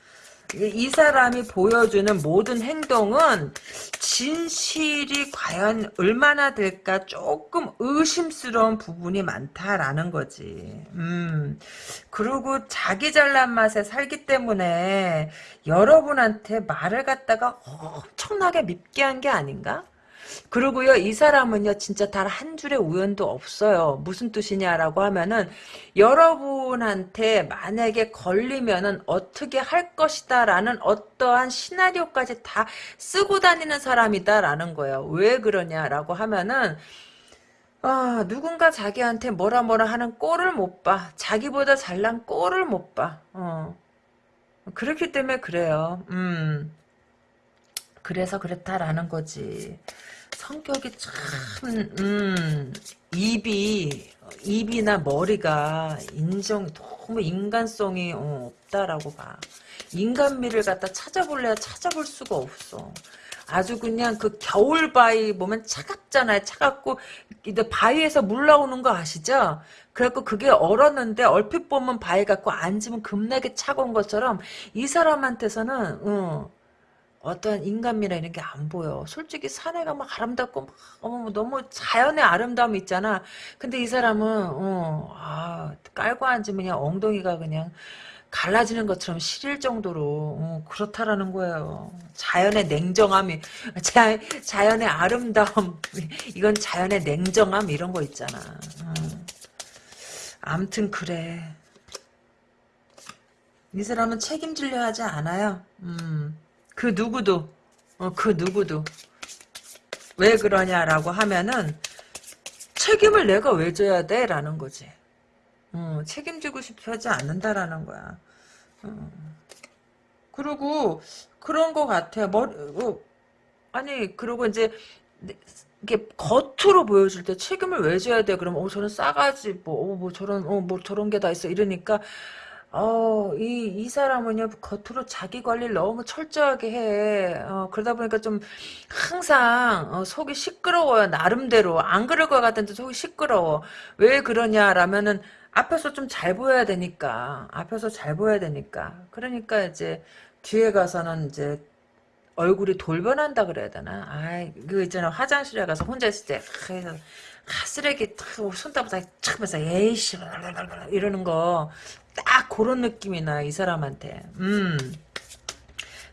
이 사람이 보여주는 모든 행동은 진실이 과연 얼마나 될까 조금 의심스러운 부분이 많다라는 거지. 음. 그리고 자기 잘난 맛에 살기 때문에 여러분한테 말을 갖다가 엄청나게 밉게 한 게 아닌가? 그리고요, 이 사람은요, 진짜 단 한 줄의 우연도 없어요. 무슨 뜻이냐라고 하면은, 여러분한테 만약에 걸리면은 어떻게 할 것이다 라는 어떠한 시나리오까지 다 쓰고 다니는 사람이다라는 거예요. 왜 그러냐라고 하면은, 아, 누군가 자기한테 뭐라 뭐라 하는 꼴을 못 봐. 자기보다 잘난 꼴을 못 봐. 어. 그렇기 때문에 그래요. 음. 그래서 그렇다라는 거지. 성격이 참, 음, 입이, 입이나 머리가 인정, 너무 인간성이 어, 없다라고 봐. 인간미를 갖다 찾아볼래야 찾아볼 수가 없어. 아주 그냥 그 겨울 바위 보면 차갑잖아요. 차갑고 이제 바위에서 물 나오는 거 아시죠? 그래갖고 그게 얼었는데 얼핏 보면 바위 갖고 앉으면 급나게 차가운 것처럼 이 사람한테서는 어, 어떤 인간미나 이런 게 안 보여. 솔직히 사내가 막 아름답고 막 어머 너무 자연의 아름다움 있잖아. 근데 이 사람은 어, 아, 깔고 앉으면 그냥 엉덩이가 그냥 갈라지는 것처럼 시릴 정도로 어, 그렇다라는 거예요. 자연의 냉정함이 자, 자연의 아름다움 이건 자연의 냉정함 이런 거 있잖아. 어. 암튼 그래. 이 사람은 책임지려 하지 않아요. 음. 그 누구도 어, 그 누구도 왜 그러냐라고 하면은 책임을 내가 왜 져야 돼? 라는 거지. 어, 책임지고 싶어 하지 않는다라는 거야. 어. 그리고 그런 거 같아요. 머리, 어, 아니 그리고 이제 이게 겉으로 보여줄 때 책임을 왜 져야 돼? 그러면 어 저런 싸가지 뭐, 어, 뭐 저런 어 뭐 저런 게 다 있어 이러니까 어, 이, 이 사람은요, 겉으로 자기 관리를 너무 철저하게 해. 어, 그러다 보니까 좀, 항상, 어, 속이 시끄러워요, 나름대로. 안 그럴 것 같은데 속이 시끄러워. 왜 그러냐라면은, 앞에서 좀 잘 보여야 되니까. 앞에서 잘 보여야 되니까. 그러니까 이제, 뒤에 가서는 이제, 얼굴이 돌변한다 그래야 되나? 아이, 그 있잖아. 화장실에 가서 혼자 있을 때, 그래서, 아, 쓰레기 탁, 손톱에 탁 하면서, 에이씨, 이러는 거, 딱 그런 느낌이 나, 이 사람한테. 음.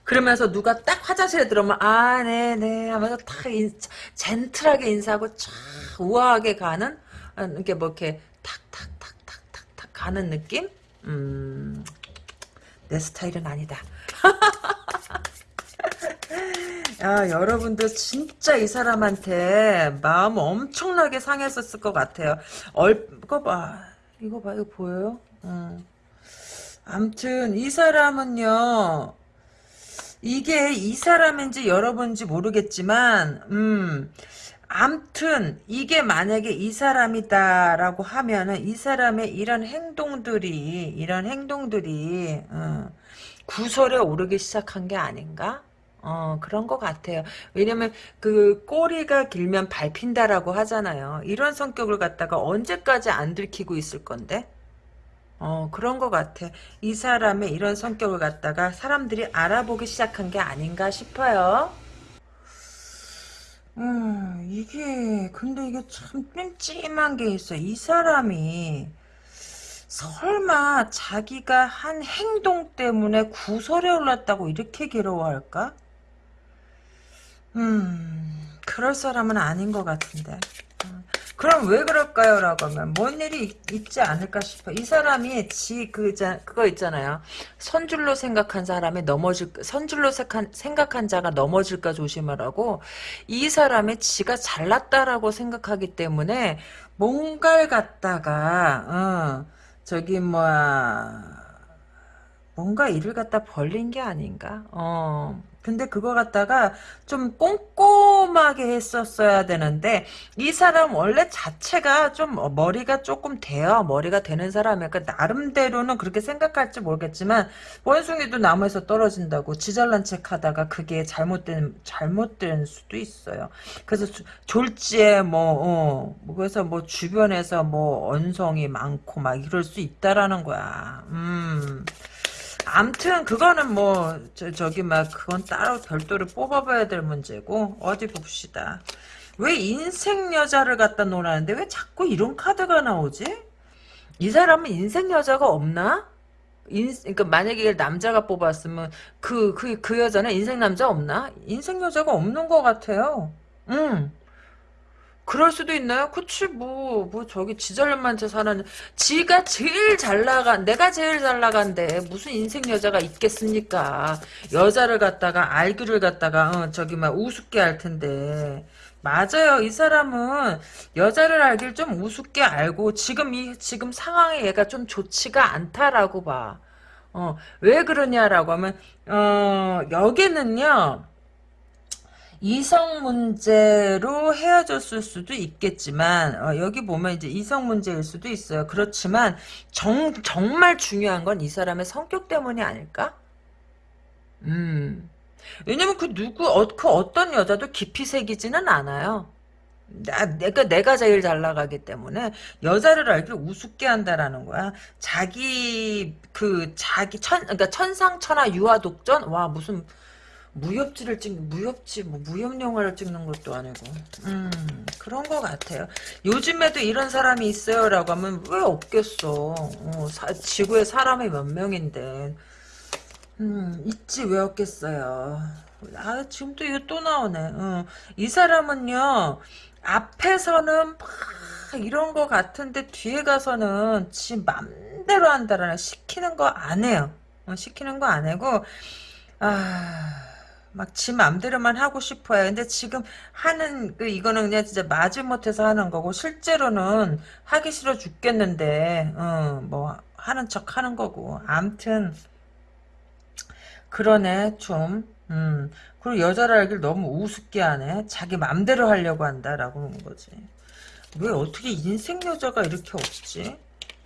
그러면서 누가 딱 화장실에 들어오면, 아, 네네, 하면서 탁, 인, 젠틀하게 인사하고, 촥, 우아하게 가는, 아, 이렇게 뭐, 이렇게, 탁, 탁, 탁, 탁, 탁, 탁 가는 느낌? 음, 내 스타일은 아니다. 야, 여러분들 진짜 이 사람한테 마음 엄청나게 상했었을 것 같아요. 얼, 이거 봐. 이거 봐, 이거 보여요? 음. 암튼, 이 사람은요, 이게 이 사람인지 여러분인지 모르겠지만, 음, 암튼, 이게 만약에 이 사람이다라고 하면은, 이 사람의 이런 행동들이, 이런 행동들이, 어, 구설에 오르기 시작한 게 아닌가? 어, 그런 것 같아요. 왜냐면, 그, 꼬리가 길면 밟힌다라고 하잖아요. 이런 성격을 갖다가 언제까지 안 들키고 있을 건데? 어, 그런 것 같아. 이 사람의 이런 성격을 갖다가 사람들이 알아보기 시작한 게 아닌가 싶어요. 음, 이게, 근데 이게 참 찜찜한 게 있어. 이 사람이, 설마 자기가 한 행동 때문에 구설에 올랐다고 이렇게 괴로워할까? 음, 그럴 사람은 아닌 것 같은데. 음, 그럼 왜 그럴까요? 라고 하면, 뭔 일이 있, 있지 않을까 싶어. 이 사람이 지, 그, 자, 그거 있잖아요. 선줄로 생각한 사람이 넘어질, 선줄로 생각한, 생각한 자가 넘어질까 조심하라고. 이 사람이 지가 잘났다라고 생각하기 때문에, 뭔가를 갖다가, 어, 저기, 뭐야, 뭔가 일을 갖다 벌린 게 아닌가? 어. 근데 그거 갖다가 좀 꼼꼼하게 했었어야 되는데 이 사람 원래 자체가 좀 머리가 조금 돼요. 머리가 되는 사람이니까 나름대로는 그렇게 생각할지 모르겠지만 원숭이도 나무에서 떨어진다고 지잘난 척하다가 그게 잘못된 잘못된 수도 있어요. 그래서 졸지에 뭐, 어, 뭐 그래서 뭐 주변에서 뭐 언성이 많고 막 이럴 수 있다라는 거야. 음. 암튼 그거는 뭐 저, 저기 막 그건 따로 별도로 뽑아봐야 될 문제고 어디 봅시다. 왜 인생 여자를 갖다 놓으라는데 왜 자꾸 이런 카드가 나오지? 이 사람은 인생 여자가 없나? 인, 그러니까 만약에 남자가 뽑았으면 그, 그, 그 여자는 인생 남자 없나? 인생 여자가 없는 것 같아요. 응. 그럴 수도 있나요? 그치 뭐뭐 저기 지잘난만 저 사는 지가 제일 잘 나간 내가 제일 잘 나간데 무슨 인생 여자가 있겠습니까? 여자를 갖다가 알기를 갖다가 어, 저기 막 우습게 할 텐데 맞아요. 이 사람은 여자를 알길 좀 우습게 알고 지금 이 지금 상황에 얘가 좀 좋지가 않다라고 봐. 어, 왜 그러냐라고 하면 어, 여기는요. 이성 문제로 헤어졌을 수도 있겠지만 어, 여기 보면 이제 이성 문제일 수도 있어요. 그렇지만 정, 정말 중요한 건 이 사람의 성격 때문이 아닐까? 음. 왜냐면 그 누구 어, 그 어떤 여자도 깊이 새기지는 않아요. 나, 내가 내가 제일 잘 나가기 때문에 여자를 알기 우습게 한다라는 거야. 자기 그 자기 천 그러니까 천상천하 유아독전 와 무슨 무협지를 찍 무협지 뭐 무협 영화를 찍는 것도 아니고. 음 그런 것 같아요. 요즘에도 이런 사람이 있어요 라고 하면 왜 없겠어? 어, 사, 지구에 사람이 몇 명인데. 음 있지 왜 없겠어요? 아 지금 또 이거 또 나오네. 어, 이 사람은요 앞에서는 막 이런 거 같은데 뒤에 가서는 지 맘대로 한다라는 시키는 거 안 해요. 어, 시키는 거 안 하고 아 막 지 맘대로만 하고 싶어요. 근데 지금 하는 그 이거는 그냥 진짜 마지못해서 하는 거고 실제로는 하기 싫어 죽겠는데 어 뭐 하는 척 하는 거고. 암튼 그러네 좀. 음. 그리고 여자를 알길 너무 우습게 하네. 자기 맘대로 하려고 한다라고 하는 거지. 왜 어떻게 인생 여자가 이렇게 없지?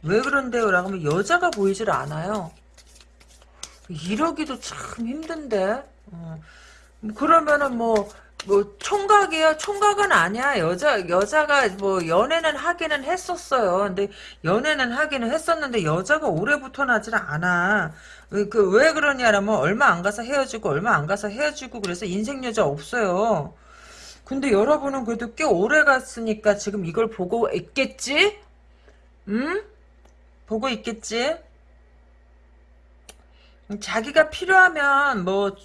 왜 그런데요? 라고 하면 여자가 보이질 않아요. 이러기도 참 힘든데. 어. 그러면은 뭐 뭐 총각이요? 총각은 아니야. 여자 여자가 뭐 연애는 하기는 했었어요. 근데 연애는 하기는 했었는데 여자가 오래부터 나질 않아. 그 왜 그러냐라면 얼마 안 가서 헤어지고 얼마 안 가서 헤어지고 그래서 인생 여자 없어요. 근데 여러분은 그래도 꽤 오래 갔으니까 지금 이걸 보고 있겠지? 응? 보고 있겠지? 자기가 필요하면 뭐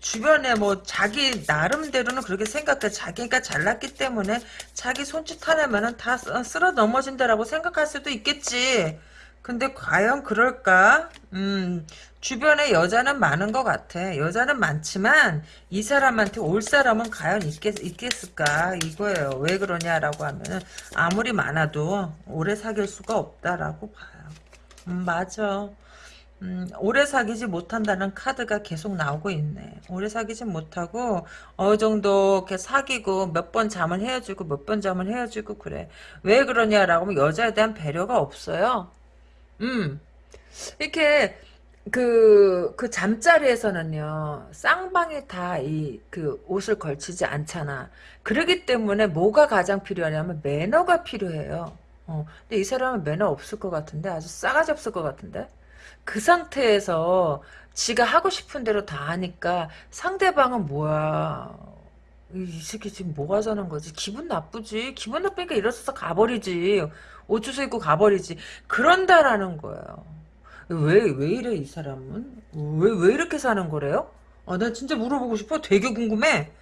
주변에 뭐 자기 나름대로는 그렇게 생각해. 자기가 잘났기 때문에 자기 손짓 하나면은 다 쓰- 쓸어 넘어진다라고 생각할 수도 있겠지. 근데 과연 그럴까? 음 주변에 여자는 많은 것 같아. 여자는 많지만 이 사람한테 올 사람은 과연 있겠, 있겠을까? 이거예요. 왜 그러냐라고 하면은 아무리 많아도 오래 사귈 수가 없다라고 봐요. 음 맞아 음, 오래 사귀지 못한다는 카드가 계속 나오고 있네. 오래 사귀지 못하고 어느 정도 이렇게 사귀고 몇 번 잠을 헤어지고 몇 번 잠을 헤어지고 그래. 왜 그러냐라고 하면 여자에 대한 배려가 없어요. 음, 이렇게 그, 그 잠자리에서는요, 쌍방이 다 이, 그 옷을 걸치지 않잖아. 그러기 때문에 뭐가 가장 필요하냐면 매너가 필요해요. 어, 근데 이 사람은 매너 없을 것 같은데? 아주 싸가지 없을 것 같은데? 그 상태에서 지가 하고 싶은 대로 다 하니까 상대방은 뭐야. 이, 이 새끼 지금 뭐 하자는 거지? 기분 나쁘지. 기분 나쁘니까 일어서서 가버리지. 옷 주워 입고 가버리지. 그런다라는 거예요. 왜, 왜 이래, 이 사람은? 왜, 왜 이렇게 사는 거래요? 아, 나 진짜 물어보고 싶어. 되게 궁금해.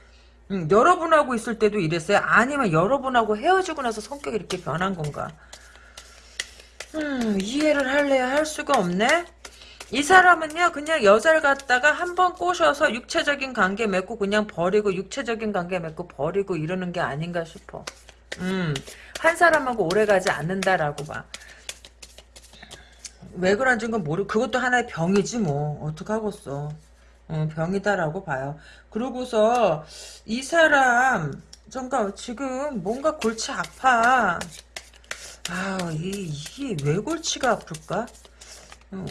음, 여러분하고 있을 때도 이랬어요? 아니면 여러분하고 헤어지고 나서 성격이 이렇게 변한 건가? 음, 이해를 할래야 할 수가 없네? 이 사람은요, 그냥 여자를 갖다가 한 번 꼬셔서 육체적인 관계 맺고 그냥 버리고, 육체적인 관계 맺고 버리고 이러는 게 아닌가 싶어. 음, 한 사람하고 오래 가지 않는다라고 봐. 왜 그런지 건 모르, 그것도 하나의 병이지 뭐. 어떡하겠어. 어, 병이다라고 봐요. 그러고서, 이 사람, 잠깐, 지금 뭔가 골치 아파. 아, 이, 이게 왜 골치가 아플까? 어,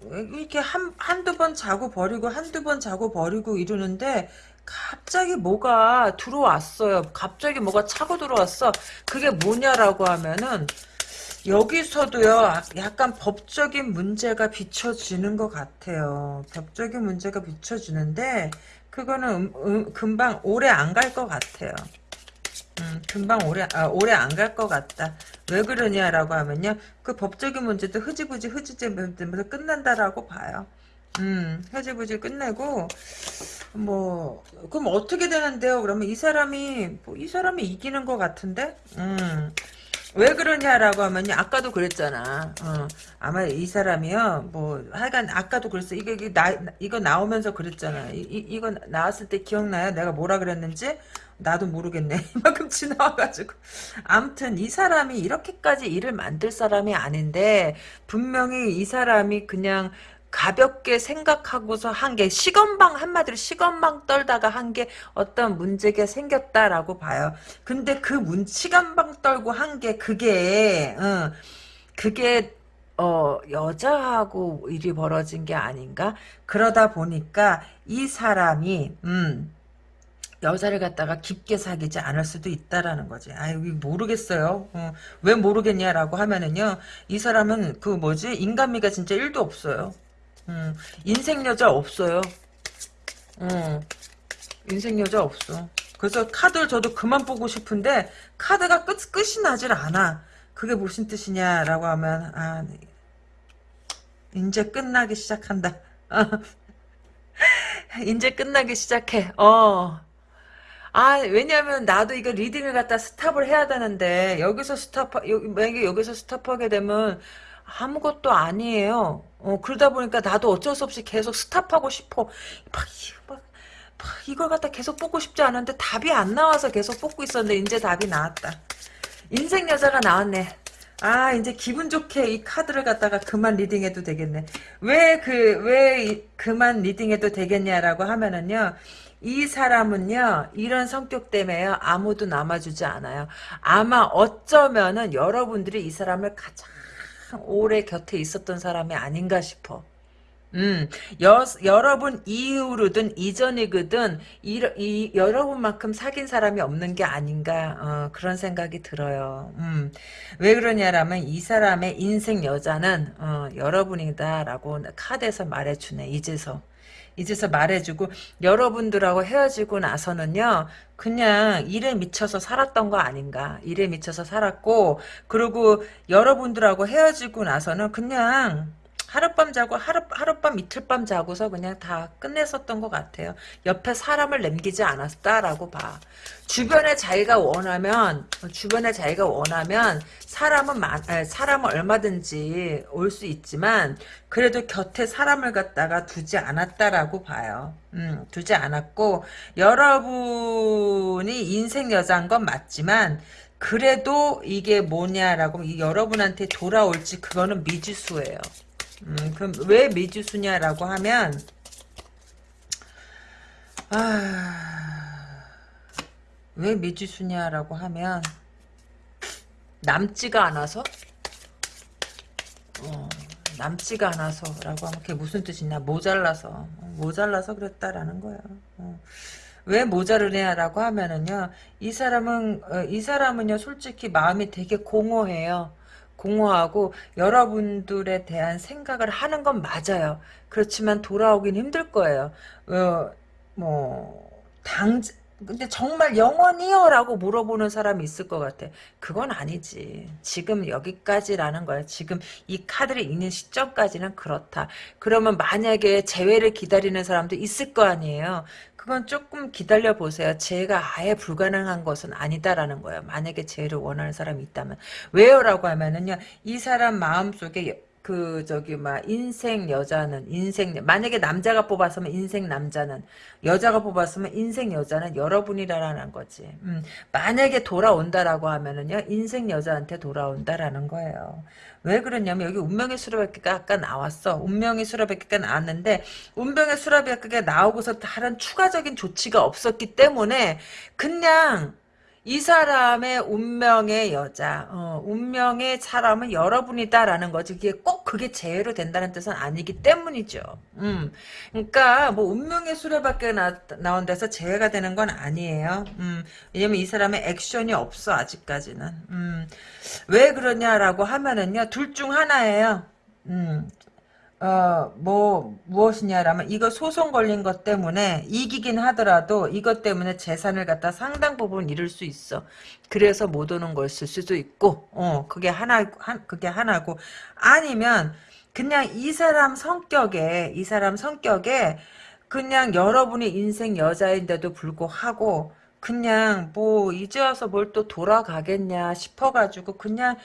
왜 이렇게 한, 한두 번 자고 버리고, 한두 번 자고 버리고 이러는데, 갑자기 뭐가 들어왔어요. 갑자기 뭐가 차고 들어왔어. 그게 뭐냐라고 하면은, 여기서도요, 약간 법적인 문제가 비춰지는 것 같아요. 법적인 문제가 비춰지는데, 그거는 음, 음, 금방 오래 안 갈 것 같아요. 음, 금방 오래, 아, 오래 안 갈 것 같다. 왜 그러냐라고 하면요. 그 법적인 문제도 흐지부지 흐지부지 면서 끝난다라고 봐요. 음, 흐지부지 끝내고, 뭐, 그럼 어떻게 되는데요? 그러면 이 사람이, 뭐, 이 사람이 이기는 것 같은데? 음. 왜 그러냐라고 하면요. 아까도 그랬잖아. 어, 아마 이 사람이요. 뭐 하여간 아까도 그랬어. 이게, 이게 나 이거 나오면서 그랬잖아. 이, 이 이거 나왔을 때 기억나요? 내가 뭐라 그랬는지? 나도 모르겠네. 이만큼 지나와가지고. 암튼 이 사람이 이렇게까지 일을 만들 사람이 아닌데 분명히 이 사람이 그냥 가볍게 생각하고서 한 게 시건방 한마디로 시건방 떨다가 한 게 어떤 문제가 생겼다라고 봐요. 근데 그 문 시건방 떨고 한 게 그게 어, 그게 어 여자하고 일이 벌어진 게 아닌가? 그러다 보니까 이 사람이 음 여자를 갖다가 깊게 사귀지 않을 수도 있다라는 거지. 아유, 모르겠어요. 어, 왜 모르겠냐라고 하면은요, 이 사람은 그 뭐지, 인간미가 진짜 1도 없어요. 음, 인생 여자 없어요. 음, 인생 여자 없어. 그래서 카드를 저도 그만 보고 싶은데, 카드가 끝, 끝이 나질 않아. 그게 무슨 뜻이냐라고 하면, 아, 네. 이제 끝나기 시작한다. 이제 끝나기 시작해. 어. 아, 왜냐면 나도 이거 reading을 갖다 stop을 해야 되는데 여기서 stop 여기 만약에 여기서 stop하게 되면 아무것도 아니에요. 어, 그러다 보니까 나도 어쩔 수 없이 계속 stop하고 싶어. 막, 막, 막 이걸 갖다 계속 뽑고 싶지 않은데 답이 안 나와서 계속 뽑고 있었는데 이제 답이 나왔다. 인생 여자가 나왔네. 아, 이제 기분 좋게 이 카드를 갖다가 그만 reading해도 되겠네. 왜 그, 왜 그만 reading해도 되겠냐라고 하면은요. 이 사람은요, 이런 성격 때문에요, 아무도 남아주지 않아요. 아마 어쩌면은 여러분들이 이 사람을 가장 오래 곁에 있었던 사람이 아닌가 싶어. 음, 여, 여러분 이후로든 이전이거든 이, 이 여러분만큼 사귄 사람이 없는 게 아닌가 어, 그런 생각이 들어요. 음, 왜 그러냐라면 이 사람의 인생 여자는 어, 여러분이다라고 카드에서 말해주네 이제서. 이제서 말해주고 여러분들하고 헤어지고 나서는요 그냥 일에 미쳐서 살았던 거 아닌가 일에 미쳐서 살았고 그리고 여러분들하고 헤어지고 나서는 그냥 하룻밤 자고 하루, 하룻밤 이틀밤 자고서 그냥 다 끝냈었던 것 같아요. 옆에 사람을 남기지 않았다라고 봐. 주변에 자기가 원하면 주변에 자기가 원하면 사람은 많, 사람은 얼마든지 올 수 있지만 그래도 곁에 사람을 갖다가 두지 않았다라고 봐요. 음, 두지 않았고 여러분이 인생 여자인 건 맞지만 그래도 이게 뭐냐라고 여러분한테 돌아올지 그거는 미지수예요. 음, 그럼 왜 미지수냐라고 하면 아, 왜 미지수냐라고 하면 남지가 않아서 어, 남지가 않아서라고 하면 그게 무슨 뜻이냐 모자라서 모자라서 그랬다라는 거야. 어. 왜 모자르냐라고 하면은요 이 사람은 어, 이 사람은요 솔직히 마음이 되게 공허해요. 공허하고 여러분들에 대한 생각을 하는 건 맞아요. 그렇지만 돌아오긴 힘들 거예요. 어, 뭐, 당, 근데 정말 영원히요? 라고 물어보는 사람이 있을 것 같아. 그건 아니지. 지금 여기까지라는 거야. 지금 이 카드를 읽는 시점까지는 그렇다. 그러면 만약에 재회를 기다리는 사람도 있을 거 아니에요. 그건 조금 기다려 보세요. 재해가 아예 불가능한 것은 아니다라는 거예요. 만약에 재해를 원하는 사람이 있다면. 왜요라고 하면은요. 이 사람 마음속에 그 저기 막 인생 여자는 인생 만약에 남자가 뽑았으면 인생 남자는 여자가 뽑았으면 인생 여자는 여러분이라는 거지. 음, 만약에 돌아온다라고 하면은요 인생 여자한테 돌아온다라는 거예요. 왜 그러냐면 여기 운명의 수라베끼가 아까 나왔어. 운명의 수라베끼가 나왔는데 운명의 수라베끼가 나오고서 다른 추가적인 조치가 없었기 때문에 그냥 이 사람의 운명의 여자, 어, 운명의 사람은 여러분이다라는 거지. 그게 꼭 그게 제외로 된다는 뜻은 아니기 때문이죠. 음, 그러니까 뭐 운명의 수레밖에 나, 나온 데서 제외가 되는 건 아니에요. 음, 왜냐면 이 사람의 액션이 없어 아직까지는. 음, 왜 그러냐라고 하면은요, 둘 중 하나예요. 음, 어, 뭐, 무엇이냐라면, 이거 소송 걸린 것 때문에 이기긴 하더라도 이것 때문에 재산을 갖다 상당 부분 잃을 수 있어. 그래서 못 오는 것일 수도 있고, 어, 그게 하나, 한, 그게 하나고. 아니면, 그냥 이 사람 성격에, 이 사람 성격에, 그냥 여러분이 인생 여자인데도 불구하고, 그냥 뭐, 이제 와서 뭘 또 돌아가겠냐 싶어가지고, 그냥,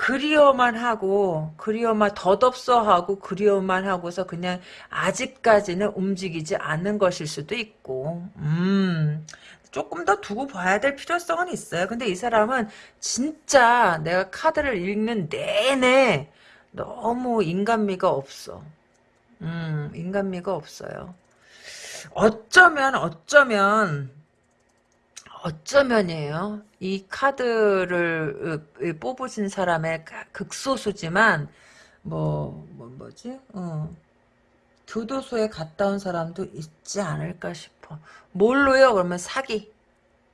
그리워만 하고 그리워만 덧없어 하고 그리워만 하고서 그냥 아직까지는 움직이지 않는 것일 수도 있고 음 조금 더 두고 봐야 될 필요성은 있어요. 근데 이 사람은 진짜 내가 카드를 읽는 내내 너무 인간미가 없어. 음 인간미가 없어요. 어쩌면 어쩌면 어쩌면이에요. 이 카드를 뽑으신 사람의 극소수지만 뭐, 뭐 뭐지? 어. 교도소에 갔다 온 사람도 있지 않을까 싶어. 뭘로요? 그러면 사기.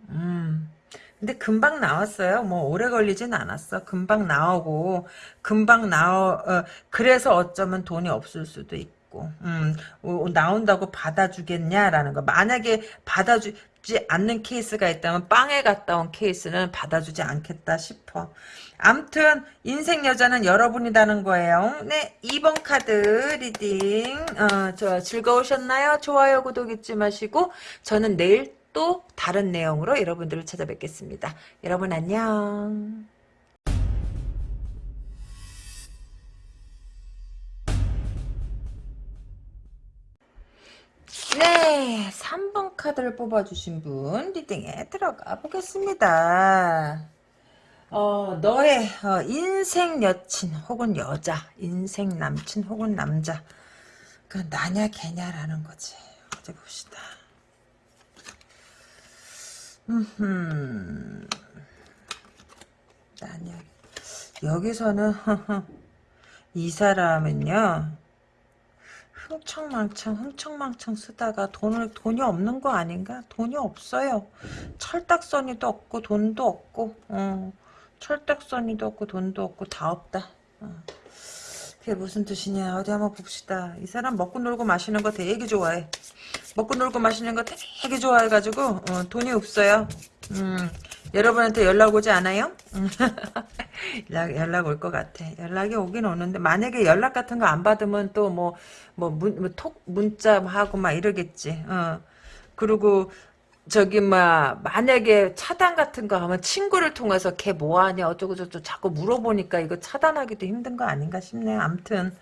음. 근데 금방 나왔어요. 뭐 오래 걸리진 않았어. 금방 나오고 금방 나오 어, 그래서 어쩌면 돈이 없을 수도 있고. 음, 나온다고 받아주겠냐라는 거. 만약에 받아주 주지 않는 케이스가 있다면 빵에 갔다 온 케이스는 받아주지 않겠다 싶어. 암튼 인생 여자는 여러분이라는 거예요. 네, 2번 카드 reading 어, 저 즐거우셨나요? 좋아요, 구독 잊지 마시고 저는 내일 또 다른 내용으로 여러분들을 찾아뵙겠습니다. 여러분 안녕. 네, 3번 카드를 뽑아주신 분 reading에 들어가 보겠습니다. 어, 너의 어, 인생 여친 혹은 여자, 인생 남친 혹은 남자 그 나냐 개냐라는 거지. 어디 봅시다. 음, 나냐 여기서는 이 사람은요 흥청망청 흥청망청 쓰다가 돈을 돈이 없는 거 아닌가? 돈이 없어요. 철딱서니도 없고 돈도 없고 어. 철딱서니도 없고 돈도 없고 다 없다. 어. 그게 무슨 뜻이냐 어디 한번 봅시다. 이 사람 먹고 놀고 마시는 거 되게 좋아해. 먹고 놀고 마시는 거 되게 좋아해가지고 어, 돈이 없어요. 음, 여러분한테 연락 오지 않아요? 음. 연락, 연락 올 것 같아. 연락이 오긴 오는데 만약에 연락 같은 거 안 받으면 또 뭐 뭐 문 뭐 톡 문자 하고 막 이러겠지. 어. 그리고 저기 막 만약에 차단 같은 거 하면 친구를 통해서 걔 뭐하냐 어쩌고 저쩌고 자꾸 물어보니까 이거 차단하기도 힘든 거 아닌가 싶네요. 암튼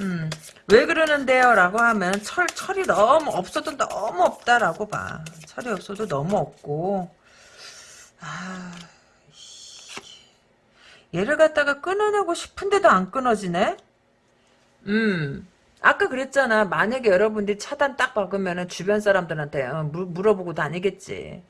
음, 왜 그러는데요? 라고 하면 철, 철이 너무 없어도 너무 없다라고 봐. 철이 없어도 너무 없고 아, 얘를 갖다가 끊어내고 싶은데도 안 끊어지네? 음. 아까 그랬잖아. 만약에 여러분들이 차단 딱 박으면은 주변 사람들한테 어, 물, 물어보고 다니겠지.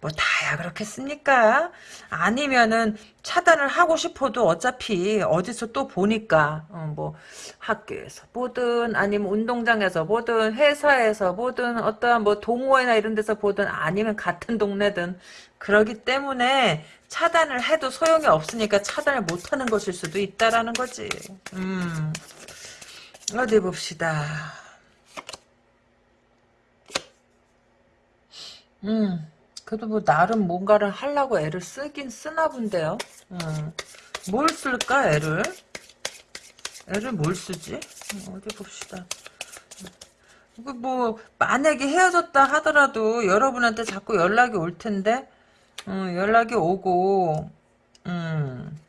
뭐 다야 그렇겠습니까? 아니면은 차단을 하고 싶어도 어차피 어디서 또 보니까 어, 뭐 학교에서 보든 아니면 운동장에서 보든 회사에서 보든 어떠한 뭐 동호회나 이런 데서 보든 아니면 같은 동네든 그러기 때문에 차단을 해도 소용이 없으니까 차단을 못하는 것일 수도 있다라는 거지. 음. 어디 봅시다. 음, 그래도 뭐 나름 뭔가를 하려고 애를 쓰긴 쓰나 본데요. 음, 뭘 쓸까 애를? 애를 뭘 쓰지? 음, 어디 봅시다. 뭐 만약에 헤어졌다 하더라도 여러분한테 자꾸 연락이 올 텐데, 음, 연락이 오고, 음.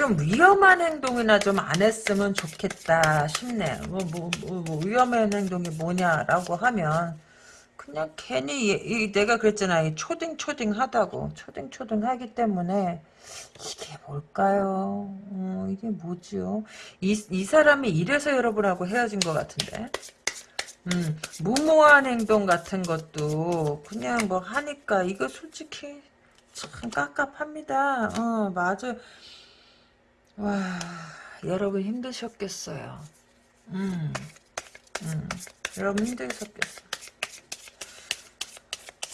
좀 위험한 행동이나 좀 안 했으면 좋겠다 싶네. 뭐, 뭐, 뭐, 뭐 위험한 행동이 뭐냐라고 하면 그냥 괜히 이, 이 내가 그랬잖아. 이 초딩 초딩 하다고 초딩 초딩 하기 때문에 이게 뭘까요? 어, 이게 뭐지요? 이, 이 사람이 이래서 여러분하고 헤어진 것 같은데. 음, 무모한 행동 같은 것도 그냥 뭐 하니까 이거 솔직히 참 깝깝합니다. 어, 맞아. 와, 여러분 힘드셨겠어요. 음, 음, 여러분 힘드셨겠어.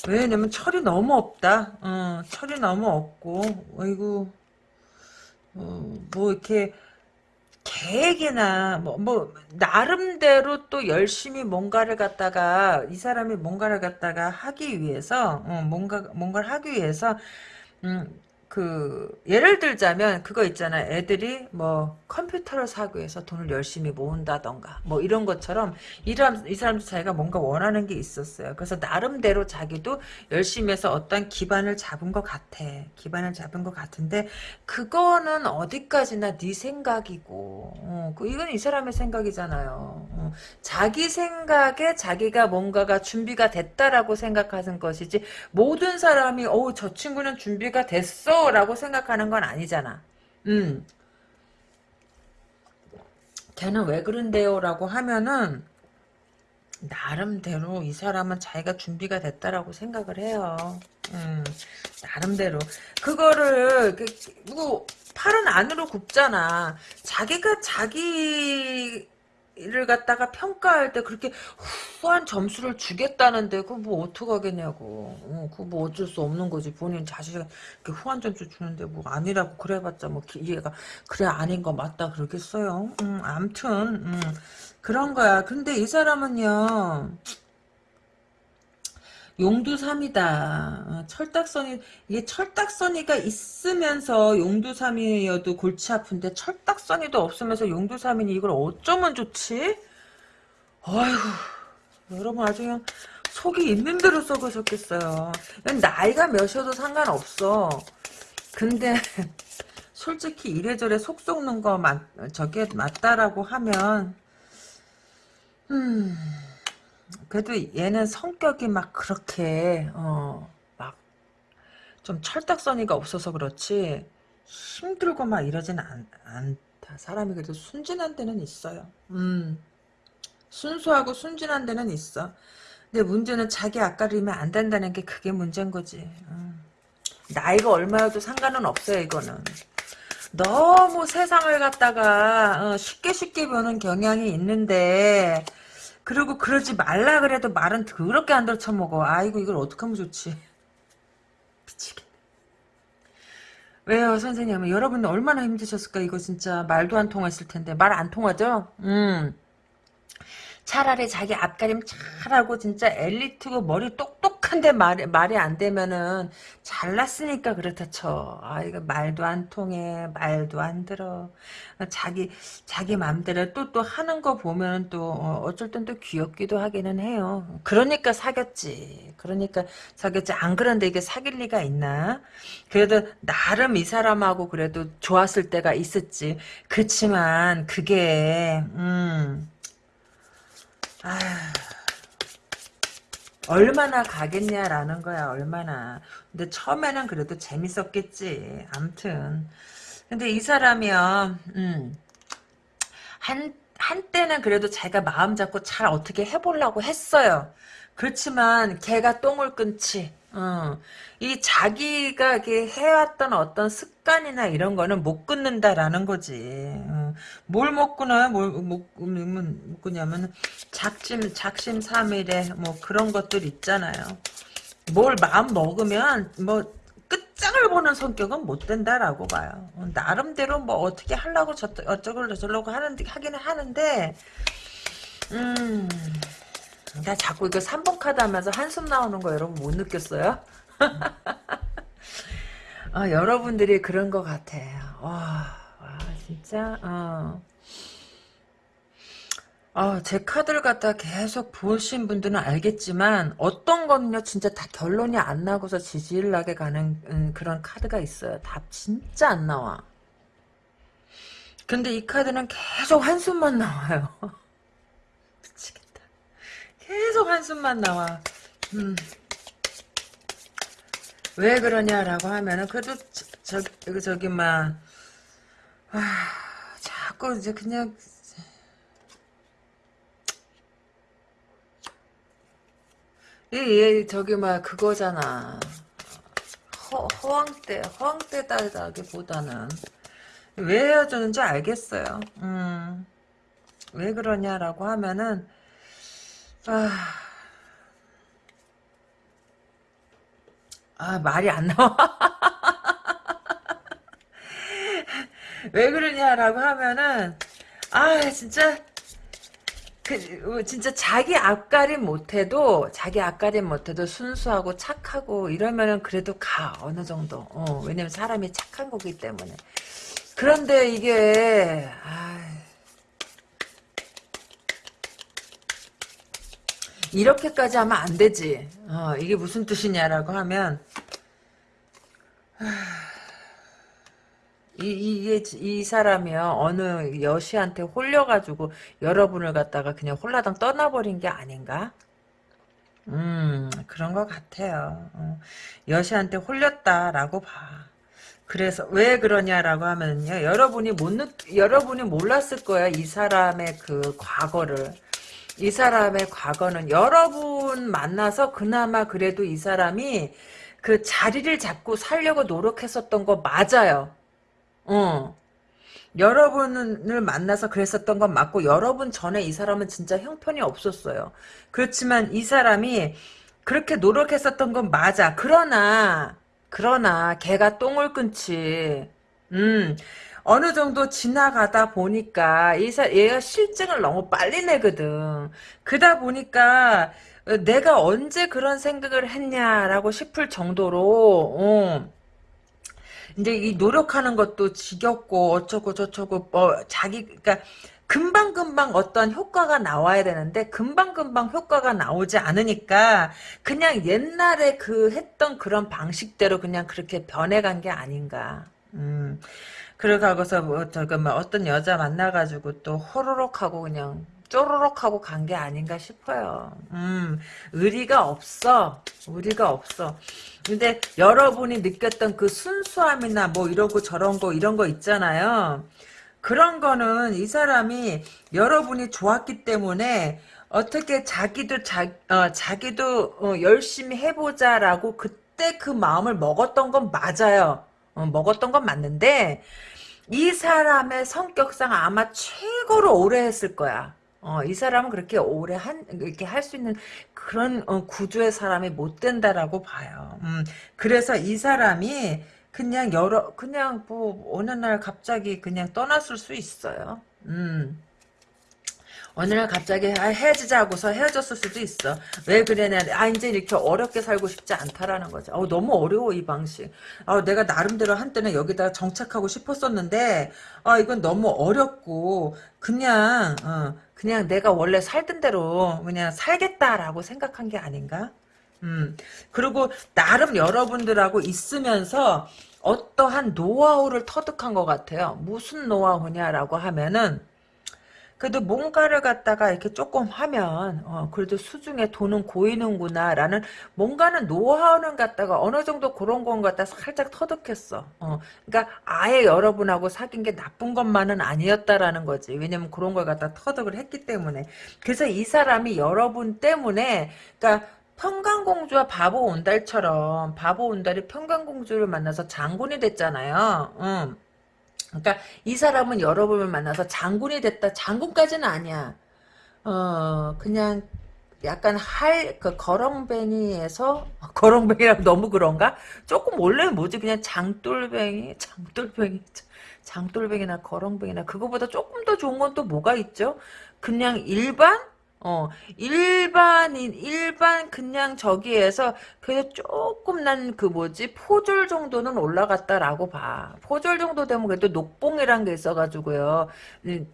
왜냐면 철이 너무 없다. 어, 철이 너무 없고, 어이구, 어, 뭐 이렇게 계획이나 뭐, 뭐 나름대로 또 열심히 뭔가를 갖다가 이 사람이 뭔가를 갖다가 하기 위해서 어, 뭔가 뭔가를 하기 위해서 음, 그 예를 들자면 그거 있잖아 애들이 뭐 컴퓨터를 사기 위해서 돈을 열심히 모은다던가 뭐 이런 것처럼 이람 이 사람도 자기가 뭔가 원하는 게 있었어요. 그래서 나름대로 자기도 열심히 해서 어떤 기반을 잡은 것 같아 기반을 잡은 것 같은데 그거는 어디까지나 네 생각이고 어, 그 이건 이 사람의 생각이잖아요. 어, 자기 생각에 자기가 뭔가가 준비가 됐다라고 생각하는 것이지 모든 사람이 어저 친구는 준비가 됐어 라고 생각하는 건 아니잖아. 음. 걔는 왜 그런데요? 라고 하면은 나름대로 이 사람은 자기가 준비가 됐다라고 생각을 해요. 음, 나름대로. 그거를, 뭐, 팔은 안으로 굽잖아. 자기가 자기 를 갖다가 평가할 때 그렇게 후한 점수를 주겠다는데 그거 뭐 어떡하겠냐고. 어, 그거 뭐 어쩔 수 없는 거지. 본인 렇게 후한 점수 주는데 뭐 아니라고 그래봤자 뭐 얘가 그래 아닌 거 맞다 그러겠어요? 음, 암튼 음, 그런 거야. 근데 이 사람은요 용두삼이다. 어, 철딱선이 이게 철딱선이가 있으면서 용두삼이여도 골치 아픈데 철딱선이도 없으면서 용두삼이니 이걸 어쩌면 좋지? 아이고 여러분 아주 그냥 속이 있는 대로 썩으셨겠어요. 나이가 몇이어도 상관없어. 근데 솔직히 이래저래 속 썩는 거 맞, 저게 맞다라고 하면 음... 그래도 얘는 성격이 막 그렇게 어 막 좀 철딱서니가 없어서 그렇지 힘들고 막 이러진 않, 않다. 사람이 그래도 순진한 데는 있어요. 음 순수하고 순진한 데는 있어. 근데 문제는 자기 앞가리면 안 된다는 게 그게 문제인 거지. 음. 나이가 얼마여도 상관은 없어요 이거는. 너무 세상을 갖다가 어, 쉽게 쉽게 보는 경향이 있는데 그리고 그러지 말라 그래도 말은 더럽게 안 들쳐먹어. 아이고 이걸 어떻게 하면 좋지. 미치겠네. 왜요 선생님? 여러분 얼마나 힘드셨을까 이거 진짜 말도 안 통했을 텐데 말 안 통하죠? 음. 차라리 자기 앞가림 잘하고 진짜 엘리트고 머리 똑똑 한데 말, 말이 안 되면은 잘났으니까 그렇다 쳐. 아 이거 말도 안 통해 말도 안 들어. 자기 자기 맘대로 또 또 하는 거 보면 또 어, 어쩔 땐 또 귀엽기도 하기는 해요. 그러니까 사귀었지. 그러니까 사귀었지. 안 그런데 이게 사귈 리가 있나? 그래도 나름 이 사람하고 그래도 좋았을 때가 있었지. 그렇지만 그게 음. 아휴, 얼마나 가겠냐라는 거야, 얼마나. 근데 처음에는 그래도 재밌었겠지. 암튼. 근데 이 사람이요, 음, 한, 한때는 그래도 자기가 마음 잡고 잘 어떻게 해보려고 했어요. 그렇지만 걔가 똥을 끊지. 어. 이 자기가 해왔던 어떤 습관이나 이런 거는 못 끊는다라는 거지. 어. 뭘못 끊어요? 뭘못 끊냐면 작심 작심 삼일에 뭐 그런 것들 있잖아요. 뭘 마음 먹으면 뭐 끝장을 보는 성격은 못 된다라고 봐요. 어, 나름대로 뭐 어떻게 하려고 저, 어쩌고 저쩌고 하는 하기는 하는데 음. 나 자꾸 이거 3번 카드 하면서 한숨 나오는 거 여러분 못 느꼈어요? 아, 여러분들이 그런 것 같아요. 와, 와 진짜, 어. 아, 제 카드를 갖다 계속 보신 분들은 알겠지만 어떤 거는요 진짜 다 결론이 안 나고서 지질나게 가는 음, 그런 카드가 있어요. 답 진짜 안 나와. 근데 이 카드는 계속 한숨만 나와요. 계속 한숨만 나와. 음. 왜 그러냐라고 하면은 그래도 저, 저 저기 막 아, 자꾸 이제 그냥 얘, 얘 저기 막 그거잖아 허, 허황때 허황때다기보다는 왜 헤어졌는지 알겠어요 음, 왜 그러냐라고 하면은 아 아, 말이 안 나와. 왜 그러냐라고 하면은, 아, 진짜, 그, 어, 진짜 자기 앞가림 못해도, 자기 앞가림 못해도 순수하고 착하고 이러면은 그래도 가, 어느 정도. 어, 왜냐면 사람이 착한 거기 때문에. 그런데 이게, 아 이렇게까지 하면 안 되지. 어, 이게 무슨 뜻이냐라고 하면 이, 이게 이 사람이요 어느 여시한테 홀려가지고 여러분을 갖다가 그냥 홀라당 떠나버린 게 아닌가? 음 그런 것 같아요. 어, 여시한테 홀렸다라고 봐. 그래서 왜 그러냐라고 하면요 여러분이 못 느, 여러분이 몰랐을 거야 이 사람의 그 과거를. 이 사람의 과거는 여러분 만나서 그나마 그래도 이 사람이 그 자리를 잡고 살려고 노력했었던 거 맞아요. 어. 여러분을 만나서 그랬었던 건 맞고 여러분 전에 이 사람은 진짜 형편이 없었어요. 그렇지만 이 사람이 그렇게 노력했었던 건 맞아. 그러나 그러나 걔가 똥을 끊지. 음. 어느 정도 지나가다 보니까 이사 얘가 실증을 너무 빨리 내거든. 그다 보니까 내가 언제 그런 생각을 했냐라고 싶을 정도로 어. 이제 이 노력하는 것도 지겹고 어쩌고 저쩌고 뭐 자기 그러니까 금방금방 어떤 효과가 나와야 되는데 금방금방 효과가 나오지 않으니까 그냥 옛날에 그 했던 그런 방식대로 그냥 그렇게 변해간 게 아닌가. 음. 그러고서 뭐뭐 어떤 여자 만나가지고 또 호로록 하고 그냥 쪼로록 하고 간 게 아닌가 싶어요. 음, 의리가 없어. 의리가 없어. 근데 여러분이 느꼈던 그 순수함이나 뭐 이러고 저런 거 이런 거 있잖아요. 그런 거는 이 사람이 여러분이 좋았기 때문에 어떻게 자기도 자, 어, 자기도 어, 열심히 해보자라고 그때 그 마음을 먹었던 건 맞아요. 어, 먹었던 건 맞는데 이 사람의 성격상 아마 최고로 오래 했을 거야. 어, 이 사람은 그렇게 오래 한, 이렇게 할 수 있는 그런 어, 구조의 사람이 못 된다라고 봐요. 음, 그래서 이 사람이 그냥 여러, 그냥 뭐, 어느 날 갑자기 그냥 떠났을 수 있어요. 음. 어느 날 갑자기 아, 헤어지자고서 헤어졌을 수도 있어. 왜 그래냐. 아 이제 이렇게 어렵게 살고 싶지 않다라는 거죠. 어, 너무 어려워 이 방식. 아, 내가 나름대로 한때는 여기다 정착하고 싶었었는데 아 이건 너무 어렵고 그냥 어, 그냥 내가 원래 살던 대로 그냥 살겠다라고 생각한 게 아닌가? 음 그리고 나름 여러분들하고 있으면서 어떠한 노하우를 터득한 것 같아요. 무슨 노하우냐라고 하면은 그래도 뭔가를 갖다가 이렇게 조금 하면 어, 그래도 수중에 돈은 고이는구나라는 뭔가는 노하우는 갖다가 어느 정도 그런 건 갖다 살짝 터득했어. 어, 그러니까 아예 여러분하고 사귄 게 나쁜 것만은 아니었다라는 거지. 왜냐면 그런 걸 갖다 터득을 했기 때문에. 그래서 이 사람이 여러분 때문에 그러니까 평강공주와 바보 온달처럼 바보 온달이 평강공주를 만나서 장군이 됐잖아요. 응. 그러니까 이 사람은 여러분을 만나서 장군이 됐다. 장군까지는 아니야. 어 그냥 약간 할 그 거렁뱅이에서 거렁뱅이랑 너무 그런가? 조금 원래는 뭐지 그냥 장돌뱅이 장돌뱅이 장돌뱅이나 거렁뱅이나 그거보다 조금 더 좋은 건 또 뭐가 있죠? 그냥 일반 어, 일반인, 일반 그냥 저기에서 그래도 조금 난 그 뭐지, 포졸 정도는 올라갔다라고 봐. 포졸 정도 되면 그래도 녹봉이란 게 있어가지고요.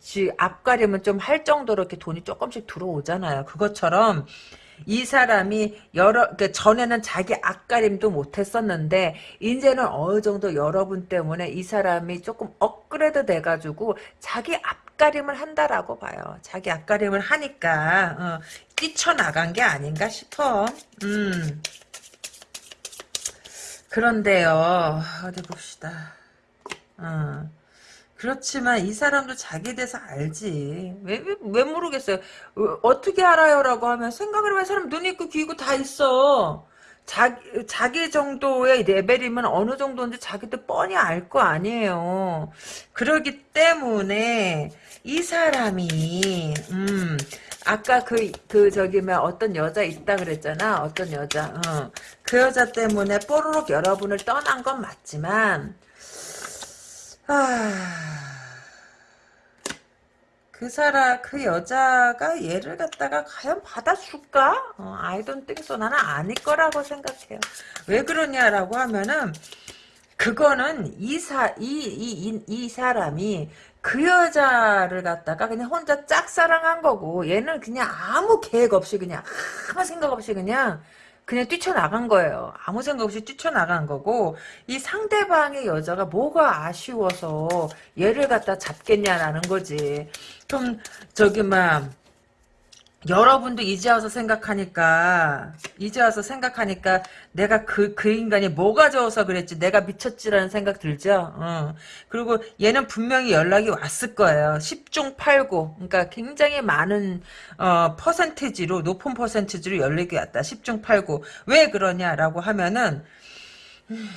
지, 앞가림은 좀 할 정도로 이렇게 돈이 조금씩 들어오잖아요. 그것처럼, 이 사람이 여러 그러니까 전에는 자기 앞가림도 못했었는데 이제는 어느 정도 여러분 때문에 이 사람이 조금 업그레이드 돼가지고 자기 앞 가림을 한다라고 봐요. 자기 앞가림을 하니까 어, 뛰쳐나간 게 아닌가 싶어. 음. 그런데요. 어디 봅시다. 어. 그렇지만 이 사람도 자기에 대해서 알지. 왜, 왜, 왜 모르겠어요. 어, 떻게 알아요? 라고 하면 생각을 해보면 사람 눈 있고 귀 있고 다 있어. 자기, 자기 정도의 레벨이면 어느 정도인지 자기도 뻔히 알 거 아니에요. 그러기 때문에 이 사람이, 음, 아까 그, 그, 저기, 뭐, 어떤 여자 있다 그랬잖아. 어떤 여자. 어. 그 여자 때문에 뽀로록 여러분을 떠난 건 맞지만, 아, 그 사람, 그 여자가 얘를 갖다가 과연 받아줄까? 어, think so. 나는 아닐 거라고 생각해요. 왜 그러냐라고 하면은, 그거는 이 사, 이, 이, 이, 이 사람이 그 여자를 갖다가 그냥 혼자 짝사랑한 거고, 얘는 그냥 아무 계획 없이 그냥, 아무 생각 없이 그냥, 그냥 뛰쳐나간 거예요. 아무 생각 없이 뛰쳐나간 거고 이 상대방의 여자가 뭐가 아쉬워서 얘를 갖다 잡겠냐라는 거지. 좀 저기 막 여러분도 이제 와서 생각하니까 이제 와서 생각하니까 내가 그, 그 인간이 뭐가 좋아서 그랬지 내가 미쳤지라는 생각 들죠? 어. 그리고 얘는 분명히 연락이 왔을 거예요. 10중 8구. 그러니까 굉장히 많은 어, 퍼센티지로 높은 퍼센티지로 연락이 왔다. 10중 8구. 왜 그러냐라고 하면은 음,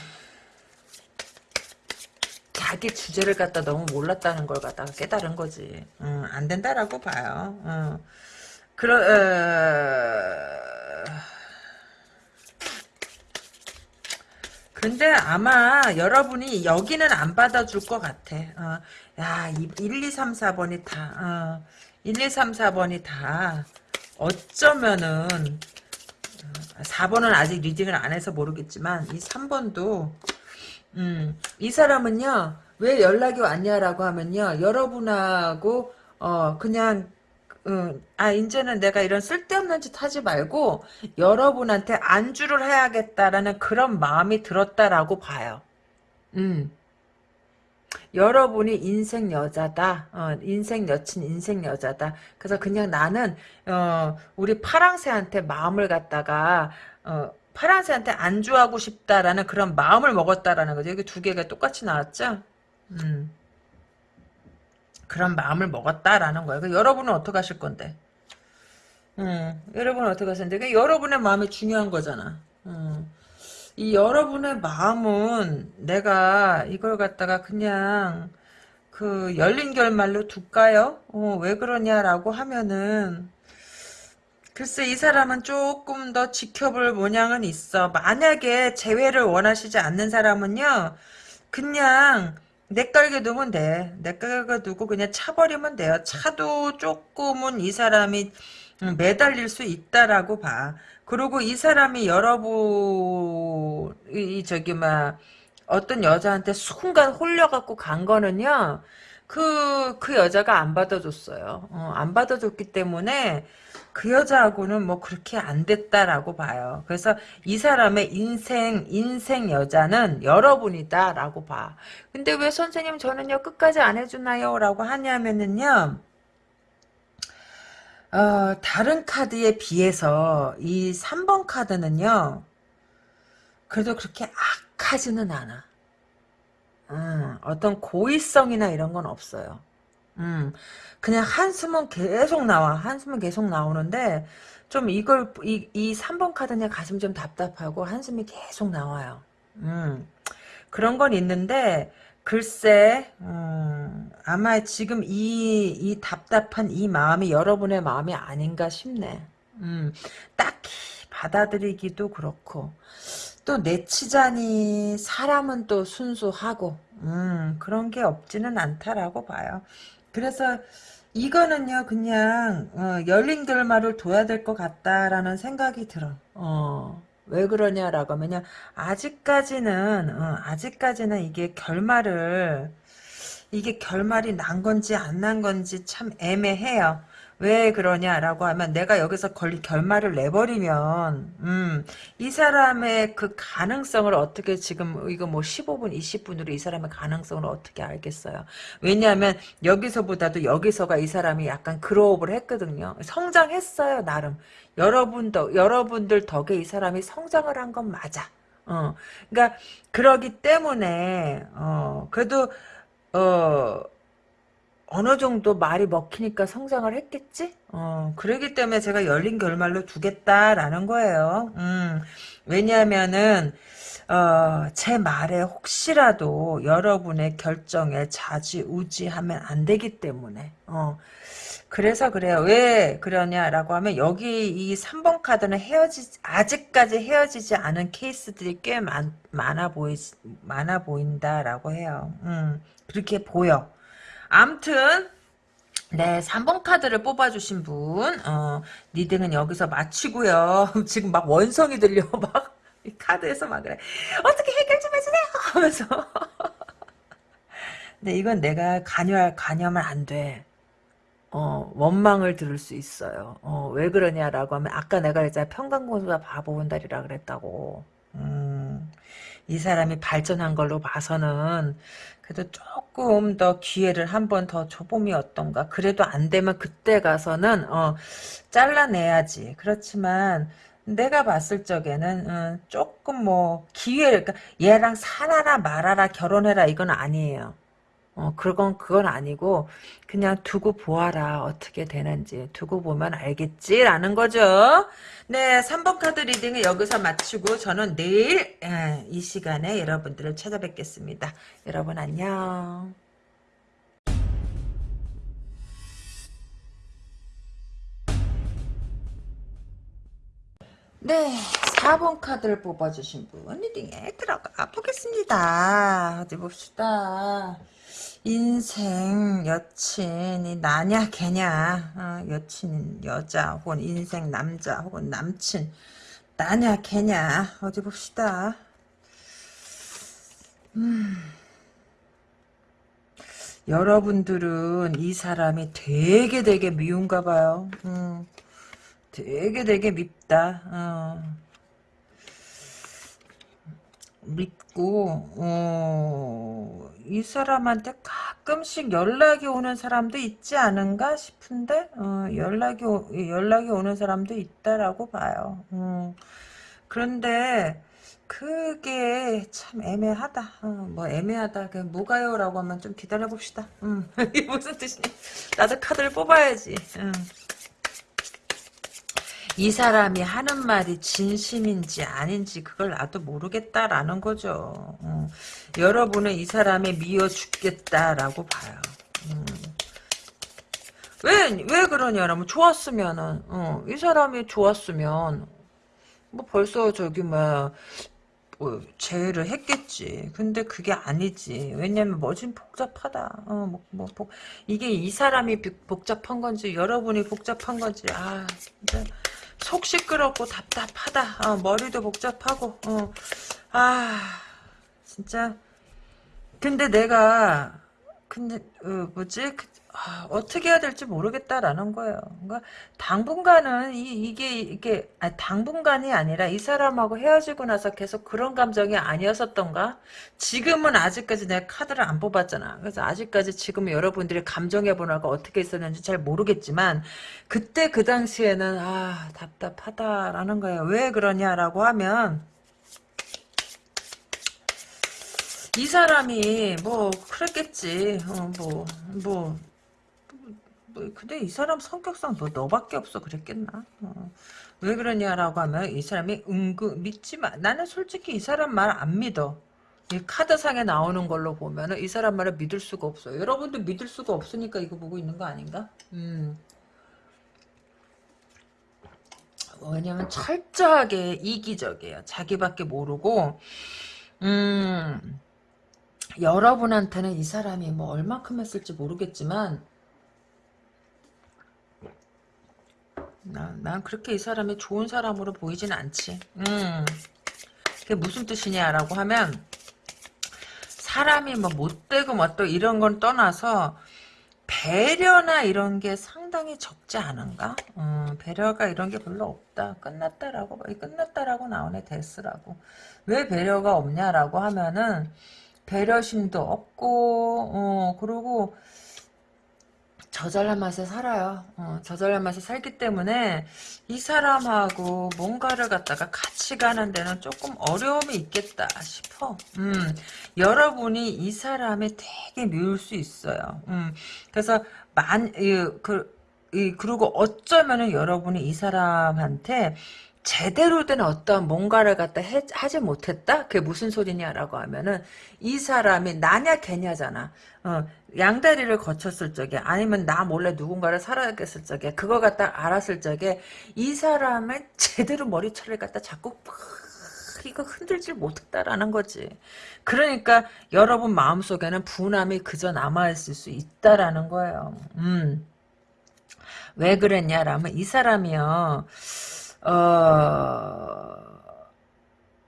자기 주제를 갖다 너무 몰랐다는 걸 갖다가 깨달은 거지. 음, 안 된다라고 봐요. 어. 그러, 어... 근데 아마 여러분이 여기는 안 받아줄 것 같아. 어, 야, 1, 2, 3, 4번이 다, 어, 1, 2, 3, 4번이 다, 어쩌면은, 4번은 어, 아직 리딩을 안 해서 모르겠지만, 이 3번도, 음, 이 사람은요, 왜 연락이 왔냐라고 하면요, 여러분하고, 어, 그냥, 응, 아, 이제는 내가 이런 쓸데없는 짓 하지 말고 여러분한테 안주를 해야겠다라는 그런 마음이 들었다라고 봐요. 음. 여러분이 인생 여자다. 어, 인생 여친, 인생 여자다. 그래서 그냥 나는 어, 우리 파랑새한테 마음을 갖다가 어, 파랑새한테 안주하고 싶다라는 그런 마음을 먹었다라는 거죠. 여기 두 개가 똑같이 나왔죠? 음. 그런 마음을 먹었다라는 거예요. 여러분은 어떻게 하실 건데? 음, 여러분은 어떻게 하실 건데? 여러분의 마음이 중요한 거잖아. 음. 이 여러분의 마음은 내가 이걸 갖다가 그냥 그 열린 결말로 둘까요? 어, 왜 그러냐라고 하면은 글쎄 이 사람은 조금 더 지켜볼 모양은 있어. 만약에 재회를 원하시지 않는 사람은요. 그냥 내깔게 두면 돼. 내깔게 두고 그냥 차버리면 돼요. 차도 조금은 이 사람이 음, 매달릴 수 있다라고 봐. 그리고 이 사람이 여러분 이 저기 막 어떤 여자한테 순간 홀려갖고 간 거는요. 그, 그 여자가 안 받아줬어요. 어, 안 받아줬기 때문에 그 여자하고는 뭐 그렇게 안 됐다라고 봐요. 그래서 이 사람의 인생, 인생 여자는 여러분이다 라고 봐. 근데 왜 선생님 저는요 끝까지 안 해주나요? 라고 하냐면은요. 어, 다른 카드에 비해서 이 3번 카드는요. 그래도 그렇게 악하지는 않아. 음, 어떤 고의성이나 이런 건 없어요. 음, 그냥 한숨은 계속 나와. 한숨은 계속 나오는데, 좀 이걸, 이, 이 3번 카드는 가슴 좀 답답하고 한숨이 계속 나와요. 음, 그런 건 있는데, 글쎄, 음, 아마 지금 이, 이 답답한 이 마음이 여러분의 마음이 아닌가 싶네. 음, 딱히 받아들이기도 그렇고, 또 내치자니 사람은 또 순수하고 음, 그런 게 없지는 않다라고 봐요. 그래서 이거는요 그냥 어, 열린 결말을 둬야 될 것 같다라는 생각이 들어. 어, 왜 그러냐라고 하면요 아직까지는 어, 아직까지는 이게 결말을 이게 결말이 난 건지 안 난 건지 참 애매해요. 왜 그러냐라고 하면 내가 여기서 결말을 내버리면 음, 이 사람의 그 가능성을 어떻게 지금 이거 뭐 15분 20분으로 이 사람의 가능성을 어떻게 알겠어요? 왜냐하면 여기서보다도 여기서가 이 사람이 약간 그로업을 했거든요. 성장했어요 나름. 여러분도 여러분들 덕에 이 사람이 성장을 한 건 맞아. 어 그러니까 그러기 때문에 어 그래도 어 어느 정도 말이 먹히니까 성장을 했겠지? 어, 그러기 때문에 제가 열린 결말로 두겠다라는 거예요. 음, 왜냐하면은, 어, 제 말에 혹시라도 여러분의 결정에 자지우지하면 안 되기 때문에, 어, 그래서 그래요. 왜 그러냐라고 하면 여기 이 3번 카드는 헤어지 아직까지 헤어지지 않은 케이스들이 꽤 많, 많아 보이 많아 보인다라고 해요. 음, 그렇게 보여. 암튼 네, 3번 카드를 뽑아주신 분, 어, reading은 여기서 마치고요. 지금 막 원성이 들려, 막, 이 카드에서 막 그래. 어떻게 해결 좀 해주세요! 하면서. 근데 이건 내가 관여할, 관여하면 안 돼. 어, 원망을 들을 수 있어요. 어, 왜 그러냐라고 하면, 아까 내가 그랬잖아. 평강공주가 바보 온달이라 그랬다고. 음, 이 사람이 발전한 걸로 봐서는, 그래도 조금 더 기회를 한 번 더 줘봄이 어떤가. 그래도 안 되면 그때 가서는 어 잘라내야지. 그렇지만 내가 봤을 적에는 어, 조금 뭐 기회를 그러니까 얘랑 살아라 말아라 결혼해라 이건 아니에요. 어, 그건, 그건 아니고, 그냥 두고 보아라. 어떻게 되는지. 두고 보면 알겠지? 라는 거죠. 네, 3번 카드 리딩을 여기서 마치고, 저는 내일, 예, 이 시간에 여러분들을 찾아뵙겠습니다. 여러분 안녕. 네, 4번 카드를 뽑아주신 분 리딩에 들어가 보겠습니다. 어디 봅시다. 인생 여친이 나냐 걔냐 어, 여친 여자 혹은 인생 남자 혹은 남친 나냐 걔냐 어디 봅시다 음. 여러분들은 이 사람이 되게 되게 미운가 봐요 음. 되게 되게 밉다 어. 믿고 어, 이 사람한테 가끔씩 연락이 오는 사람도 있지 않은가 싶은데 어, 연락이 오, 연락이 오는 사람도 있다라고 봐요. 어, 그런데 그게 참 애매하다. 어, 뭐 애매하다. 그 뭐가요라고 하면 좀 기다려 봅시다. 음, 이게 무슨 뜻이니? 나도 카드를 뽑아야지. 음. 이 사람이 하는 말이 진심인지 아닌지 그걸 나도 모르겠다라는 거죠. 어. 여러분은 이 사람이 미워 죽겠다라고 봐요. 음. 왜, 왜 그러냐면, 좋았으면은, 어, 이 사람이 좋았으면, 뭐 벌써 저기, 뭐, 뭐, 제의를 했겠지. 근데 그게 아니지. 왜냐면 뭐좀 복잡하다. 어, 뭐, 뭐, 복, 이게 이 사람이 복잡한 건지, 여러분이 복잡한 건지, 아, 진짜. 속 시끄럽고 답답하다. 어, 머리도 복잡하고, 어, 아, 진짜. 근데 내가, 근데, 어, 뭐지? 그, 아, 어떻게 해야 될지 모르겠다라는 거예요. 그러니까 당분간은 이, 게 이게 아니, 당분간이 아니라 이 사람하고 헤어지고 나서 계속 그런 감정이 아니었었던가? 지금은 아직까지 내가 카드를 안 뽑았잖아. 그래서 아직까지 지금 여러분들이 감정의 변화가 어떻게 있었는지 잘 모르겠지만 그때 그 당시에는 아 답답하다라는 거예요. 왜 그러냐라고 하면 이 사람이 뭐 그랬겠지. 어, 뭐 뭐. 뭐, 근데 이 사람 성격상 너, 너밖에 없어 그랬겠나? 어. 왜 그러냐라고 하면 이 사람이 은근 믿지 마. 나는 솔직히 이 사람 말 안 믿어. 이 카드상에 나오는 걸로 보면은 이 사람 말을 믿을 수가 없어요. 여러분도 믿을 수가 없으니까 이거 보고 있는 거 아닌가? 음. 왜냐면 철저하게 이기적이에요. 자기밖에 모르고 음 여러분한테는 이 사람이 뭐 얼마큼 했을지 모르겠지만 난, 난 그렇게 이 사람이 좋은 사람으로 보이진 않지. 음. 그게 무슨 뜻이냐라고 하면 사람이 뭐 못되고 뭐 또 이런 건 떠나서 배려나 이런 게 상당히 적지 않은가? 음, 배려가 이런 게 별로 없다. 끝났다라고 끝났다라고 나오네 데스라고. 왜 배려가 없냐라고 하면은 배려심도 없고 어 그리고 저절한 맛에 살아요. 어, 저절한 맛에 살기 때문에 이 사람하고 뭔가를 갖다가 같이 가는 데는 조금 어려움이 있겠다 싶어. 음, 여러분이 이 사람이 되게 미울 수 있어요. 음, 그래서 만, 이, 그, 이, 그리고 어쩌면은 여러분이 이 사람한테 제대로 된 어떤 뭔가를 갖다 해, 하지 못했다? 그게 무슨 소리냐라고 하면은 이 사람이 나냐 걔냐잖아. 어, 양다리를 거쳤을 적에 아니면 나 몰래 누군가를 살아겠을 적에 그거 갖다 알았을 적에 이 사람의 제대로 머리채를 갖다 자꾸 이거 흔들지 못했다라는 거지. 그러니까 여러분 마음속에는 분함이 그저 남아있을 수 있다라는 거예요. 음. 왜 그랬냐라면 이 사람이요. 어,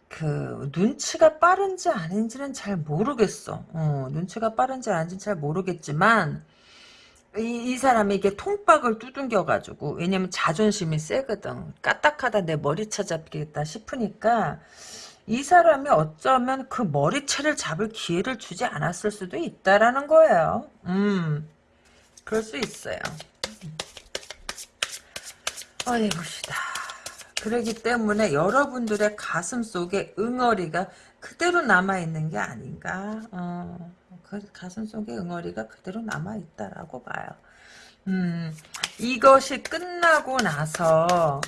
그, 눈치가 빠른지 아닌지는 잘 모르겠어. 어, 눈치가 빠른지 아닌지는 잘 모르겠지만, 이, 이 사람이 이게 통박을 두둥겨가지고, 왜냐면 자존심이 세거든. 까딱하다 내 머리채 잡겠다 싶으니까, 이 사람이 어쩌면 그 머리채를 잡을 기회를 주지 않았을 수도 있다라는 거예요. 음, 그럴 수 있어요. 어디 봅시다. 그러기 때문에 여러분들의 가슴 속에 응어리가 그대로 남아있는 게 아닌가. 어, 그 가슴 속에 응어리가 그대로 남아있다라고 봐요. 음, 이것이 끝나고 나서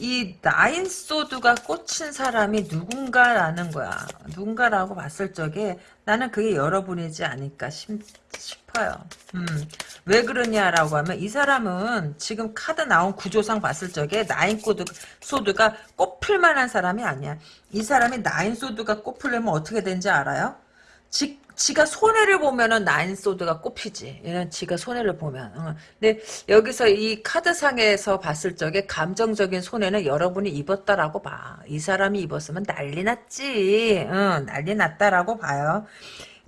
이 나인 소드가 꽂힌 사람이 누군가라는 거야. 누군가라고 봤을 적에 나는 그게 여러분이지 않을까 싶, 싶어요. 음, 왜 그러냐라고 하면 이 사람은 지금 카드 나온 구조상 봤을 적에 nine sword, sword가 꼽힐 만한 사람이 아니야. 이 사람이 nine sword가 꼽히려면 어떻게 되는지 알아요? 지, 지가 손해를 보면은 nine sword가 꼽히지. 이런 지가 손해를 보면. 어. 근데 여기서 이 카드상에서 봤을 적에 감정적인 손해는 여러분이 입었다라고 봐. 이 사람이 입었으면 난리 났지. 어, 난리 났다라고 봐요.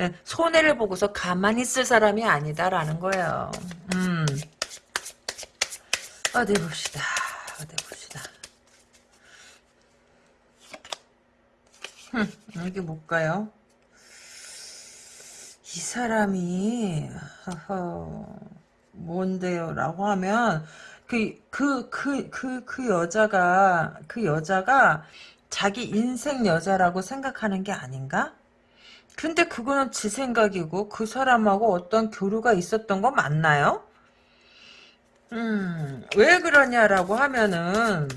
예, 손해를 보고서 가만히 있을 사람이 아니다라는 거예요. 음. 어디 봅시다. 어디 봅시다. 흠, 여기 뭘까요? 이 사람이 허허, 뭔데요? 라고 하면 그 그 그 그 그 여자가 그 여자가 자기 인생 여자라고 생각하는 게 아닌가? 근데 그거는 지 생각이고 그 사람하고 어떤 교류가 있었던 거 맞나요? 음, 왜 그러냐라고 하면은,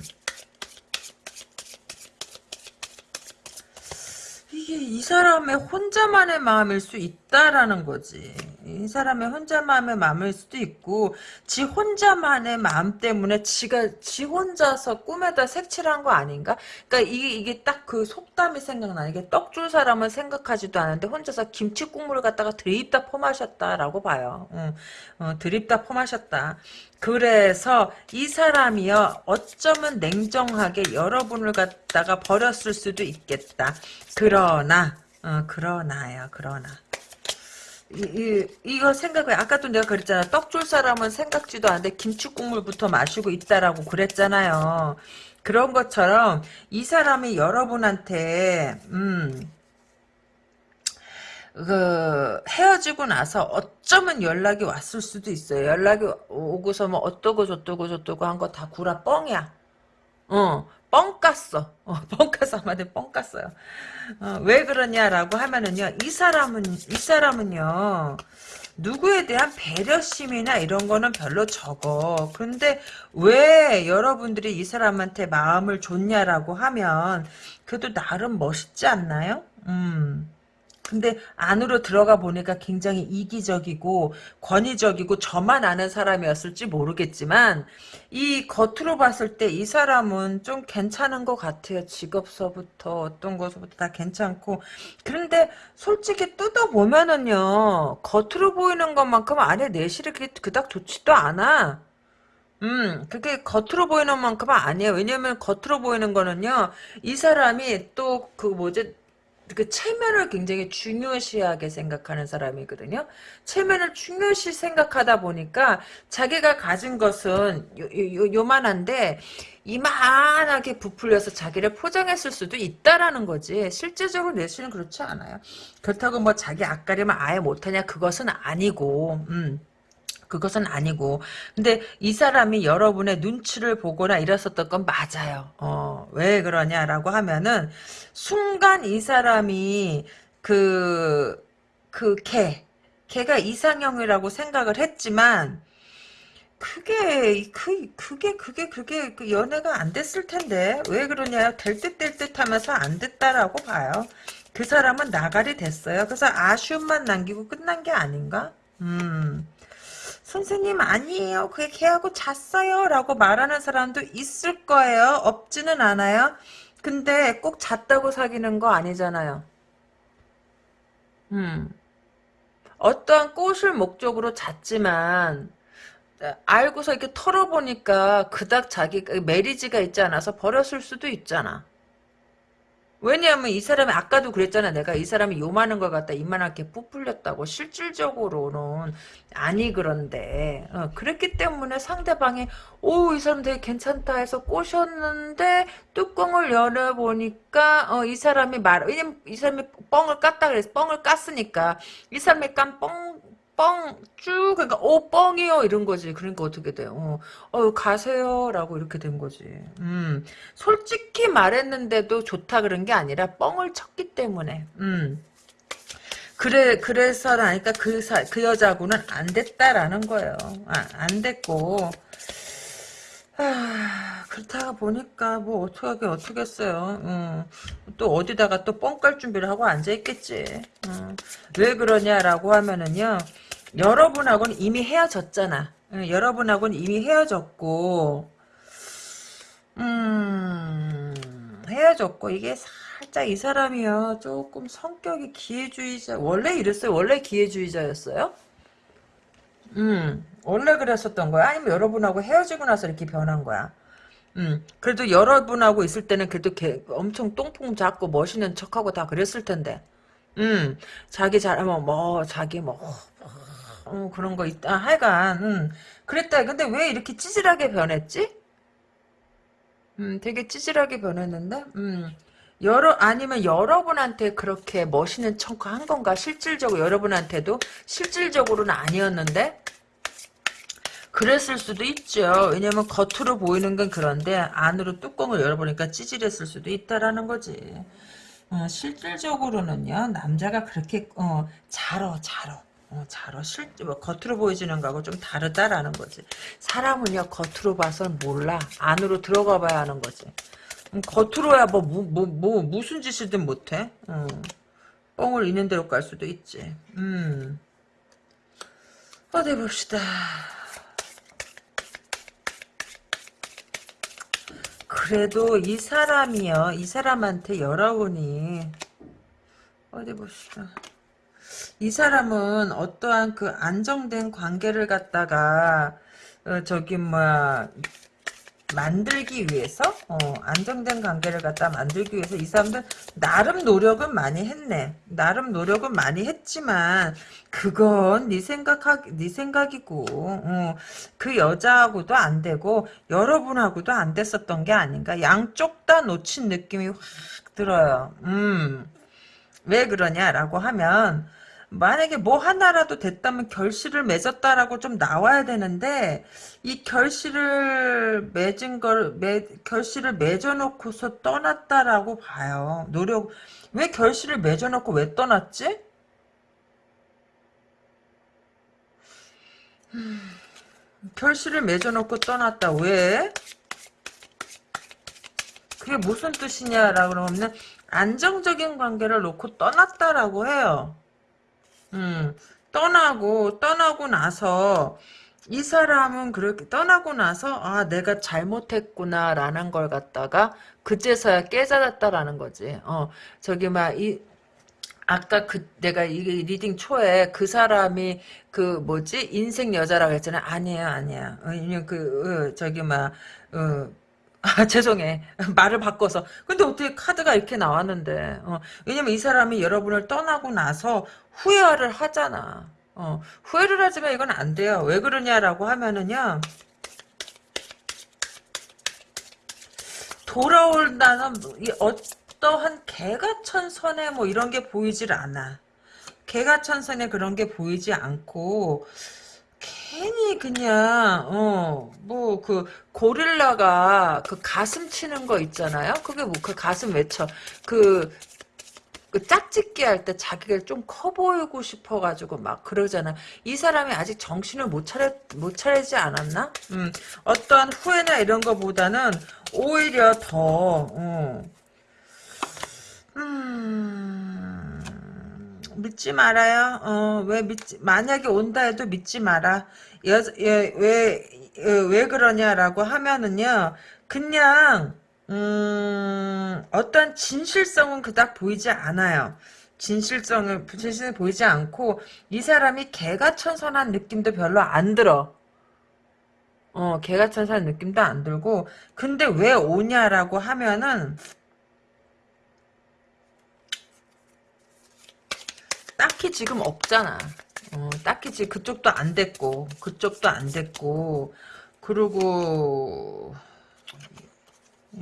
이게 이 사람의 혼자만의 마음일 수 있다라는 거지. 이 사람의 혼자만의 마음일 수도 있고, 지 혼자만의 마음 때문에 지가, 지 혼자서 꿈에다 색칠한 거 아닌가? 그러니까 이게, 이게 딱 그 속담이 생각나. 이게 떡 줄 사람은 생각하지도 않은데 혼자서 김치 국물을 갖다가 들이입다 퍼마셨다라고 봐요. 응. 어, 들이입다 퍼마셨다. 그래서 이 사람이요 어쩌면 냉정하게 여러분을 갖다가 버렸을 수도 있겠다. 그러나 어, 그러나요 그러나 이, 이, 이 거 생각해 아까도 내가 그랬잖아 떡 줄 사람은 생각지도 않는데 김치국물부터 마시고 있다라고 그랬잖아요. 그런 것처럼 이 사람이 여러분한테 음 그 헤어지고 나서 어쩌면 연락이 왔을 수도 있어요. 연락이 오고서 뭐 어떠고 저떠고 저떠고 한 거 다 구라 뻥이야. 어, 뻥 깠어. 어, 뻥 까서 한마디 뻥 깠어요. 어, 왜 그러냐라고 하면은요, 이 사람은, 이 사람은요, 누구에 대한 배려심이나 이런 거는 별로 적어. 근데 왜 여러분들이 이 사람한테 마음을 줬냐라고 하면, 그래도 나름 멋있지 않나요? 음. 근데 안으로 들어가 보니까 굉장히 이기적이고 권위적이고 저만 아는 사람이었을지 모르겠지만 이 겉으로 봤을 때 이 사람은 좀 괜찮은 것 같아요. 직업서부터 어떤 것부터 다 괜찮고 그런데 솔직히 뜯어보면은요 겉으로 보이는 것만큼 안에 내실이 그닥 좋지도 않아. 음, 그게 겉으로 보이는 만큼은 아니에요. 왜냐면 겉으로 보이는 거는요, 이 사람이 또 그 뭐지, 그 체면을 굉장히 중요시하게 생각하는 사람이거든요. 체면을 중요시 생각하다 보니까 자기가 가진 것은 요만한데 이만하게 부풀려서 자기를 포장했을 수도 있다라는 거지. 실제적으로 내수는 그렇지 않아요. 그렇다고 뭐 자기 앞가림을 아예 못하냐 그것은 아니고 음. 그것은 아니고 근데 이 사람이 여러분의 눈치를 보거나 이랬었던 건 맞아요. 어, 왜 그러냐라고 하면은 순간 이 사람이 그그 개, 개가 이상형이라고 생각을 했지만 그게 그 그게 그게 그게 그 연애가 안 됐을 텐데 왜 그러냐 될 듯 될 듯 하면서 안 됐다라고 봐요. 그 사람은 나가리 됐어요. 그래서 아쉬움만 남기고 끝난 게 아닌가? 음. 선생님 아니에요. 그게 걔하고 잤어요. 라고 말하는 사람도 있을 거예요. 없지는 않아요. 근데 꼭 잤다고 사귀는 거 아니잖아요. 음. 어떠한 꽃을 목적으로 잤지만 알고서 이렇게 털어보니까 그닥 자기 메리지가 있지 않아서 버렸을 수도 있잖아. 왜냐하면 이 사람이 아까도 그랬잖아. 내가 이 사람이 요만한 걸 갖다 이만하게 부풀렸다고 실질적으로는 아니 그런데 어, 그랬기 때문에 상대방이 오 이 사람 되게 괜찮다 해서 꼬셨는데 뚜껑을 열어보니까 어, 이 사람이 말 왜냐면 이 사람이 뻥을 깠다 그래서 뻥을 깠으니까 이 사람이 깐 뻥 뻥, 쭉, 그러니까, 오, 뻥이요, 이런 거지. 그러니까 어떻게 돼요? 어, 어 가세요, 라고 이렇게 된 거지. 음, 솔직히 말했는데도 좋다 그런 게 아니라, 뻥을 쳤기 때문에, 음. 그래, 그래서라니까 그 사, 그 여자하고는 안 됐다라는 거예요. 아, 안 됐고, 아, 그렇다가 보니까 뭐 어떻게 어떻겠어요. 음, 또 어디다가 또 뻥 깔 준비를 하고 앉아 있겠지. 음, 왜 그러냐라고 하면은요. 여러분하고는 이미 헤어졌잖아. 여러분하고는 이미 헤어졌고, 음, 헤어졌고, 이게 살짝 이 사람이요. 조금 성격이 기회주의자, 원래 이랬어요? 원래 기회주의자였어요? 음, 원래 그랬었던 거야? 아니면 여러분하고 헤어지고 나서 이렇게 변한 거야? 음, 그래도 여러분하고 있을 때는 그래도 개, 엄청 똥풍 잡고 멋있는 척하고 다 그랬을 텐데. 음, 자기 잘하면 뭐, 자기 뭐, 어, 그런 거 있다. 하여간, 음, 그랬다. 근데 왜 이렇게 찌질하게 변했지? 음, 되게 찌질하게 변했는데, 음, 여러, 아니면 여러분한테 그렇게 멋있는 척한 건가? 실질적으로, 여러분한테도? 실질적으로는 아니었는데? 그랬을 수도 있죠. 왜냐면 겉으로 보이는 건 그런데, 안으로 뚜껑을 열어보니까 찌질했을 수도 있다라는 거지. 어, 실질적으로는요, 남자가 그렇게, 어, 잘어, 잘어. 어, 잘어 실제 뭐 겉으로 보여지는 거하고 좀 다르다라는 거지. 사람은요 겉으로 봐선 몰라. 안으로 들어가 봐야 하는 거지. 음, 겉으로야 뭐, 뭐, 뭐, 뭐 무슨 짓이든 못해. 어. 뻥을 있는 대로 깔 수도 있지. 음. 어디 봅시다. 그래도 이 사람이요. 이 사람한테 여러분이 어디 봅시다. 이 사람은 어떠한 그 안정된 관계를 갖다가 어, 저기 뭐야 만들기 위해서 어, 안정된 관계를 갖다 만들기 위해서 이 사람들 나름 노력은 많이 했네. 나름 노력은 많이 했지만 그건 네 생각하 네 생각이고 어, 그 여자하고도 안 되고 여러분하고도 안 됐었던 게 아닌가. 양쪽 다 놓친 느낌이 확 들어요. 음. 왜 그러냐라고 하면 만약에 뭐 하나라도 됐다면 결실을 맺었다라고 좀 나와야 되는데 이 결실을 맺은 걸 매, 결실을 맺어놓고서 떠났다라고 봐요. 노력 왜 결실을 맺어놓고 왜 떠났지? 음, 결실을 맺어놓고 떠났다. 왜? 그게 무슨 뜻이냐라고 그러면 안정적인 관계를 놓고 떠났다라고 해요. 음, 떠나고 떠나고 나서 이 사람은 그렇게 떠나고 나서 아 내가 잘못했구나라는 걸 갖다가 그제서야 깨달았다라는 거지. 어 저기 막 이 아까 그 내가 이 reading 초에 그 사람이 그 뭐지 인생 여자라고 했잖아. 아니에요, 아니야. 어, 그 어, 저기 막 어, 아, 죄송해. 말을 바꿔서. 근데 어떻게 카드가 이렇게 나왔는데. 어, 왜냐면 이 사람이 여러분을 떠나고 나서 후회를 하잖아. 어, 후회를 하지만 이건 안 돼요. 왜 그러냐라고 하면은요. 돌아올다는 어떠한 개가천선에 뭐 이런 게 보이질 않아. 개가천선에 그런 게 보이지 않고 괜히 그냥 어 뭐 그 고릴라가 그 가슴 치는 거 있잖아요. 그게 뭐 그 가슴 외쳐 그, 그 짝짓기 할 때 자기가 좀 커 보이고 싶어가지고 막 그러잖아. 이 사람이 아직 정신을 못 차려 못 차리지 않았나? 음 어떤 후회나 이런 거보다는 오히려 더 어, 음. 믿지 말아요. 어, 왜 믿지, 만약에 온다 해도 믿지 마라. 여, 예, 왜, 예, 왜 그러냐라고 하면은요, 그냥, 음, 어떤 진실성은 그닥 보이지 않아요. 진실성을, 진실을 보이지 않고, 이 사람이 개가 천선한 느낌도 별로 안 들어. 어, 개가 천선한 느낌도 안 들고, 근데 왜 오냐라고 하면은, 딱히 지금 없잖아. 어, 딱히 지금 그쪽도 안 됐고, 그쪽도 안 됐고, 그리고,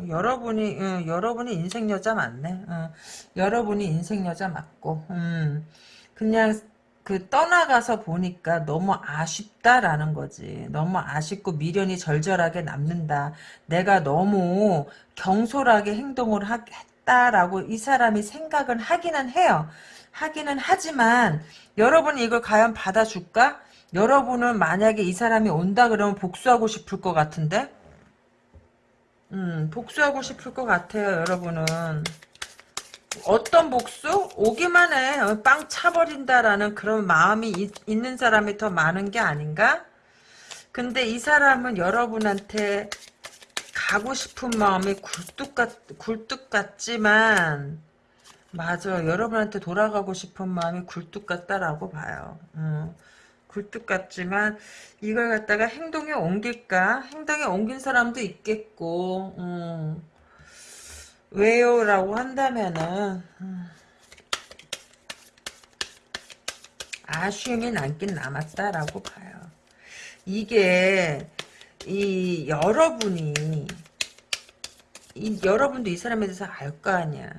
여러분이, 어, 여러분이 인생 여자 맞네. 어, 여러분이 인생 여자 맞고, 음, 그냥, 그 떠나가서 보니까 너무 아쉽다라는 거지. 너무 아쉽고 미련이 절절하게 남는다. 내가 너무 경솔하게 행동을 했다라고 이 사람이 생각은 하기는 해요. 하기는 하지만 여러분이 이걸 과연 받아줄까? 여러분은 만약에 이 사람이 온다 그러면 복수하고 싶을 것 같은데? 음, 복수하고 싶을 것 같아요, 여러분은. 어떤 복수? 오기만 해. 어, 빵 차버린다라는 그런 마음이 이, 있는 사람이 더 많은 게 아닌가? 근데 이 사람은 여러분한테 가고 싶은 마음이 굴뚝 같, 굴뚝 같지만, 맞아. 여러분한테 돌아가고 싶은 마음이 굴뚝 같다라고 봐요. 음, 굴뚝 같지만 이걸 갖다가 행동에 옮길까? 행동에 옮긴 사람도 있겠고 음, 왜요? 라고 한다면은 음, 아쉬움이 남긴 남았다라고 봐요. 이게 이 여러분이 이, 여러분도 이 사람에 대해서 알 거 아니야.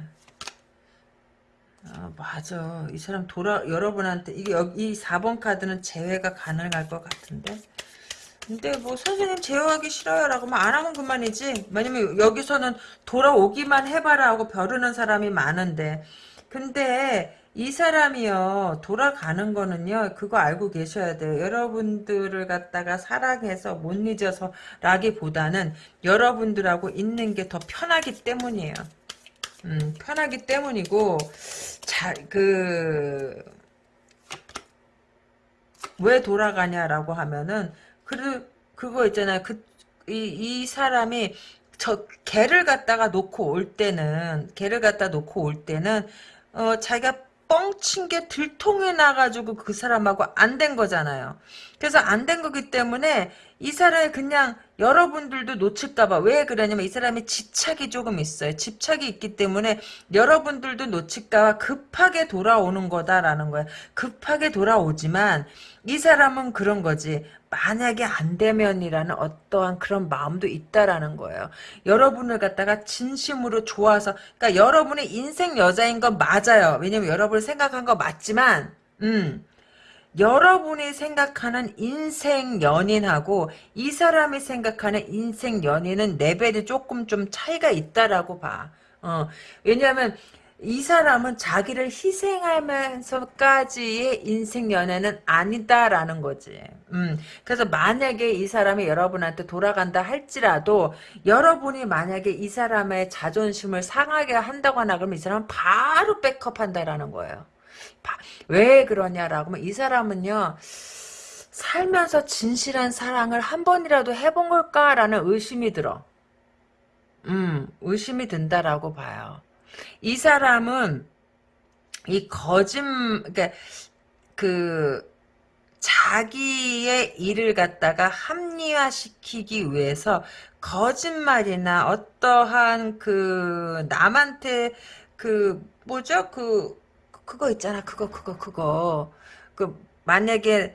아, 맞아. 이 사람 돌아, 여러분한테, 이게, 여기, 이 4번 카드는 제외가 가능할 것 같은데? 근데 뭐, 선생님 제외하기 싫어요. 라고 뭐, 안 하면 그만이지. 왜냐면 여기서는 돌아오기만 해봐라 하고 벼르는 사람이 많은데. 근데, 이 사람이요 돌아가는 거는요 그거 알고 계셔야 돼요 여러분들을 갖다가 사랑해서 못 잊어서 라기보다는 여러분들하고 있는 게 더 편하기 때문이에요 음, 편하기 때문이고 자그 왜 돌아가냐라고 하면은 그 그거 있잖아요. 그이 이 사람이 저 개를 갖다가 놓고 올 때는 개를 갖다 놓고 올 때는 어 자기가 뻥친 게 들통이 나가지고 그 사람하고 안 된 거잖아요. 그래서 안 된 거기 때문에 이 사람이 그냥 여러분들도 놓칠까봐 왜 그러냐면 이 사람이 집착이 조금 있어요. 집착이 있기 때문에 여러분들도 놓칠까봐 급하게 돌아오는 거다라는 거예요. 급하게 돌아오지만 이 사람은 그런 거지. 만약에 안 되면이라는 어떠한 그런 마음도 있다라는 거예요. 여러분을 갖다가 진심으로 좋아서, 그러니까 여러분의 인생 여자인 건 맞아요. 왜냐면 여러분을 생각한 거 맞지만, 음, 여러분이 생각하는 인생 연인하고 이 사람이 생각하는 인생 연인은 레벨이 조금 좀 차이가 있다라고 봐. 어, 왜냐하면 이 사람은 자기를 희생하면서까지의 인생 연애는 아니다라는 거지. 음, 그래서 만약에 이 사람이 여러분한테 돌아간다 할지라도 여러분이 만약에 이 사람의 자존심을 상하게 한다거나 그러면 이 사람은 바로 백업한다라는 거예요. 왜 그러냐라고 하면 이 사람은요. 살면서 진실한 사랑을 한 번이라도 해본 걸까라는 의심이 들어. 음, 의심이 든다라고 봐요. 이 사람은 이 거짓, 그러니까 그 자기의 일을 갖다가 합리화시키기 위해서 거짓말이나 어떠한 그 남한테 그 뭐죠 그 그거 있잖아 그거 그거 그거 그 만약에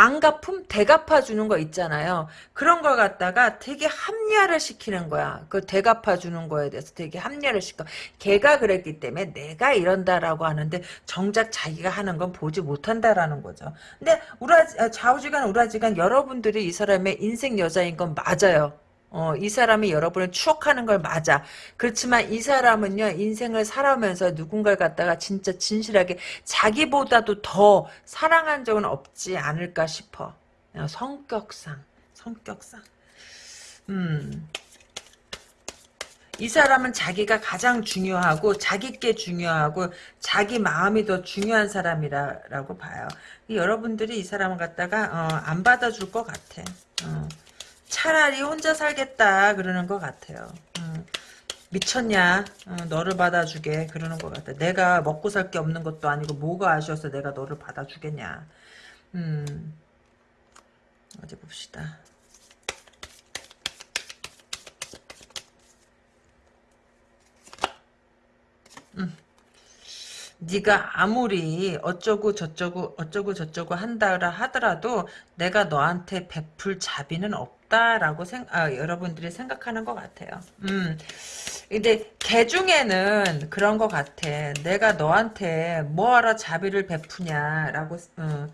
안 갚음 대갚아 주는 거 있잖아요. 그런 걸 갖다가 되게 합리화를 시키는 거야. 그 대갚아 주는 거에 대해서 되게 합리화를 시켜. 걔가 그랬기 때문에 내가 이런다라고 하는데 정작 자기가 하는 건 보지 못한다라는 거죠. 근데 우라 좌우지간 우라지간 여러분들이 이 사람의 인생 여자인 건 맞아요. 어, 이 사람이 여러분을 추억하는 걸 맞아. 그렇지만 이 사람은요, 인생을 살아오면서 누군가를 갖다가 진짜 진실하게 자기보다도 더 사랑한 적은 없지 않을까 싶어. 어, 성격상, 성격상. 음. 이 사람은 자기가 가장 중요하고 자기께 중요하고 자기 마음이 더 중요한 사람이라고 봐요. 여러분들이 이 사람을 갖다가 어, 안 받아줄 것 같아. 어. 차라리 혼자 살겠다 그러는 것 같아요. 음, 미쳤냐? 어, 너를 받아주게 그러는 것 같아. 내가 먹고 살 게 없는 것도 아니고 뭐가 아쉬워서 내가 너를 받아주겠냐. 음, 어디 봅시다. 음. 네가 아무리 어쩌고 저쩌고 어쩌고 저쩌고 한다라 하더라도 내가 너한테 베풀 자비는 없 다라고 생, 아, 여러분들이 생각하는 것 같아요. 음. 근데 개 중에는 그런 것 같아. 내가 너한테 뭐하러 자비를 베푸냐라고 어,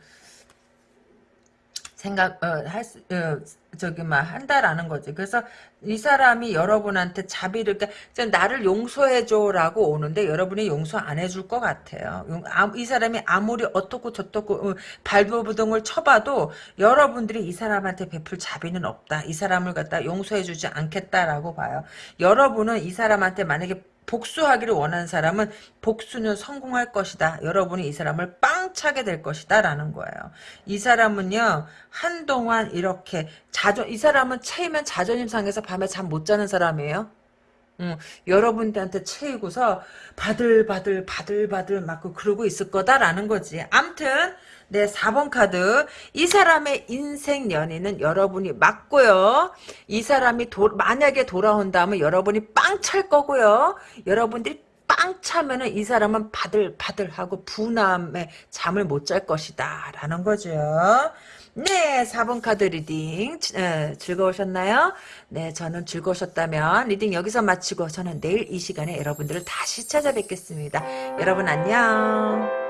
생각 어, 할 수, 어, 저기 막 한다라는 거지. 그래서 이 사람이 여러분한테 자비를 그러니까 나를 용서해줘라고 오는데 여러분이 용서 안 해줄 것 같아요. 아, 이 사람이 아무리 어떻고 저떻고 어, 발버둥을 쳐봐도 여러분들이 이 사람한테 베풀 자비는 없다. 이 사람을 갖다 용서해주지 않겠다라고 봐요. 여러분은 이 사람한테 만약에 복수하기를 원하는 사람은 복수는 성공할 것이다. 여러분이 이 사람을 빵 차게 될 것이다. 라는 거예요. 이 사람은요, 한동안 이렇게 자존, 이 사람은 체이면 자존심 상해서 밤에 잠 못 자는 사람이에요. 음, 여러분들한테 채이고서 바들바들 바들바들 맞고 그러고 있을 거다라는 거지. 암튼 네 4번 카드 이 사람의 인생 연인은 여러분이 맞고요. 이 사람이 도, 만약에 돌아온다면 여러분이 빵 찰 거고요. 여러분들이 빵 차면은 이 사람은 바들바들하고 분함에 잠을 못 잘 것이다 라는 거죠. 네, 4번 카드 reading 에, 즐거우셨나요? 네, 저는 즐거우셨다면 reading 여기서 마치고 저는 내일 이 시간에 여러분들을 다시 찾아뵙겠습니다. 여러분 안녕.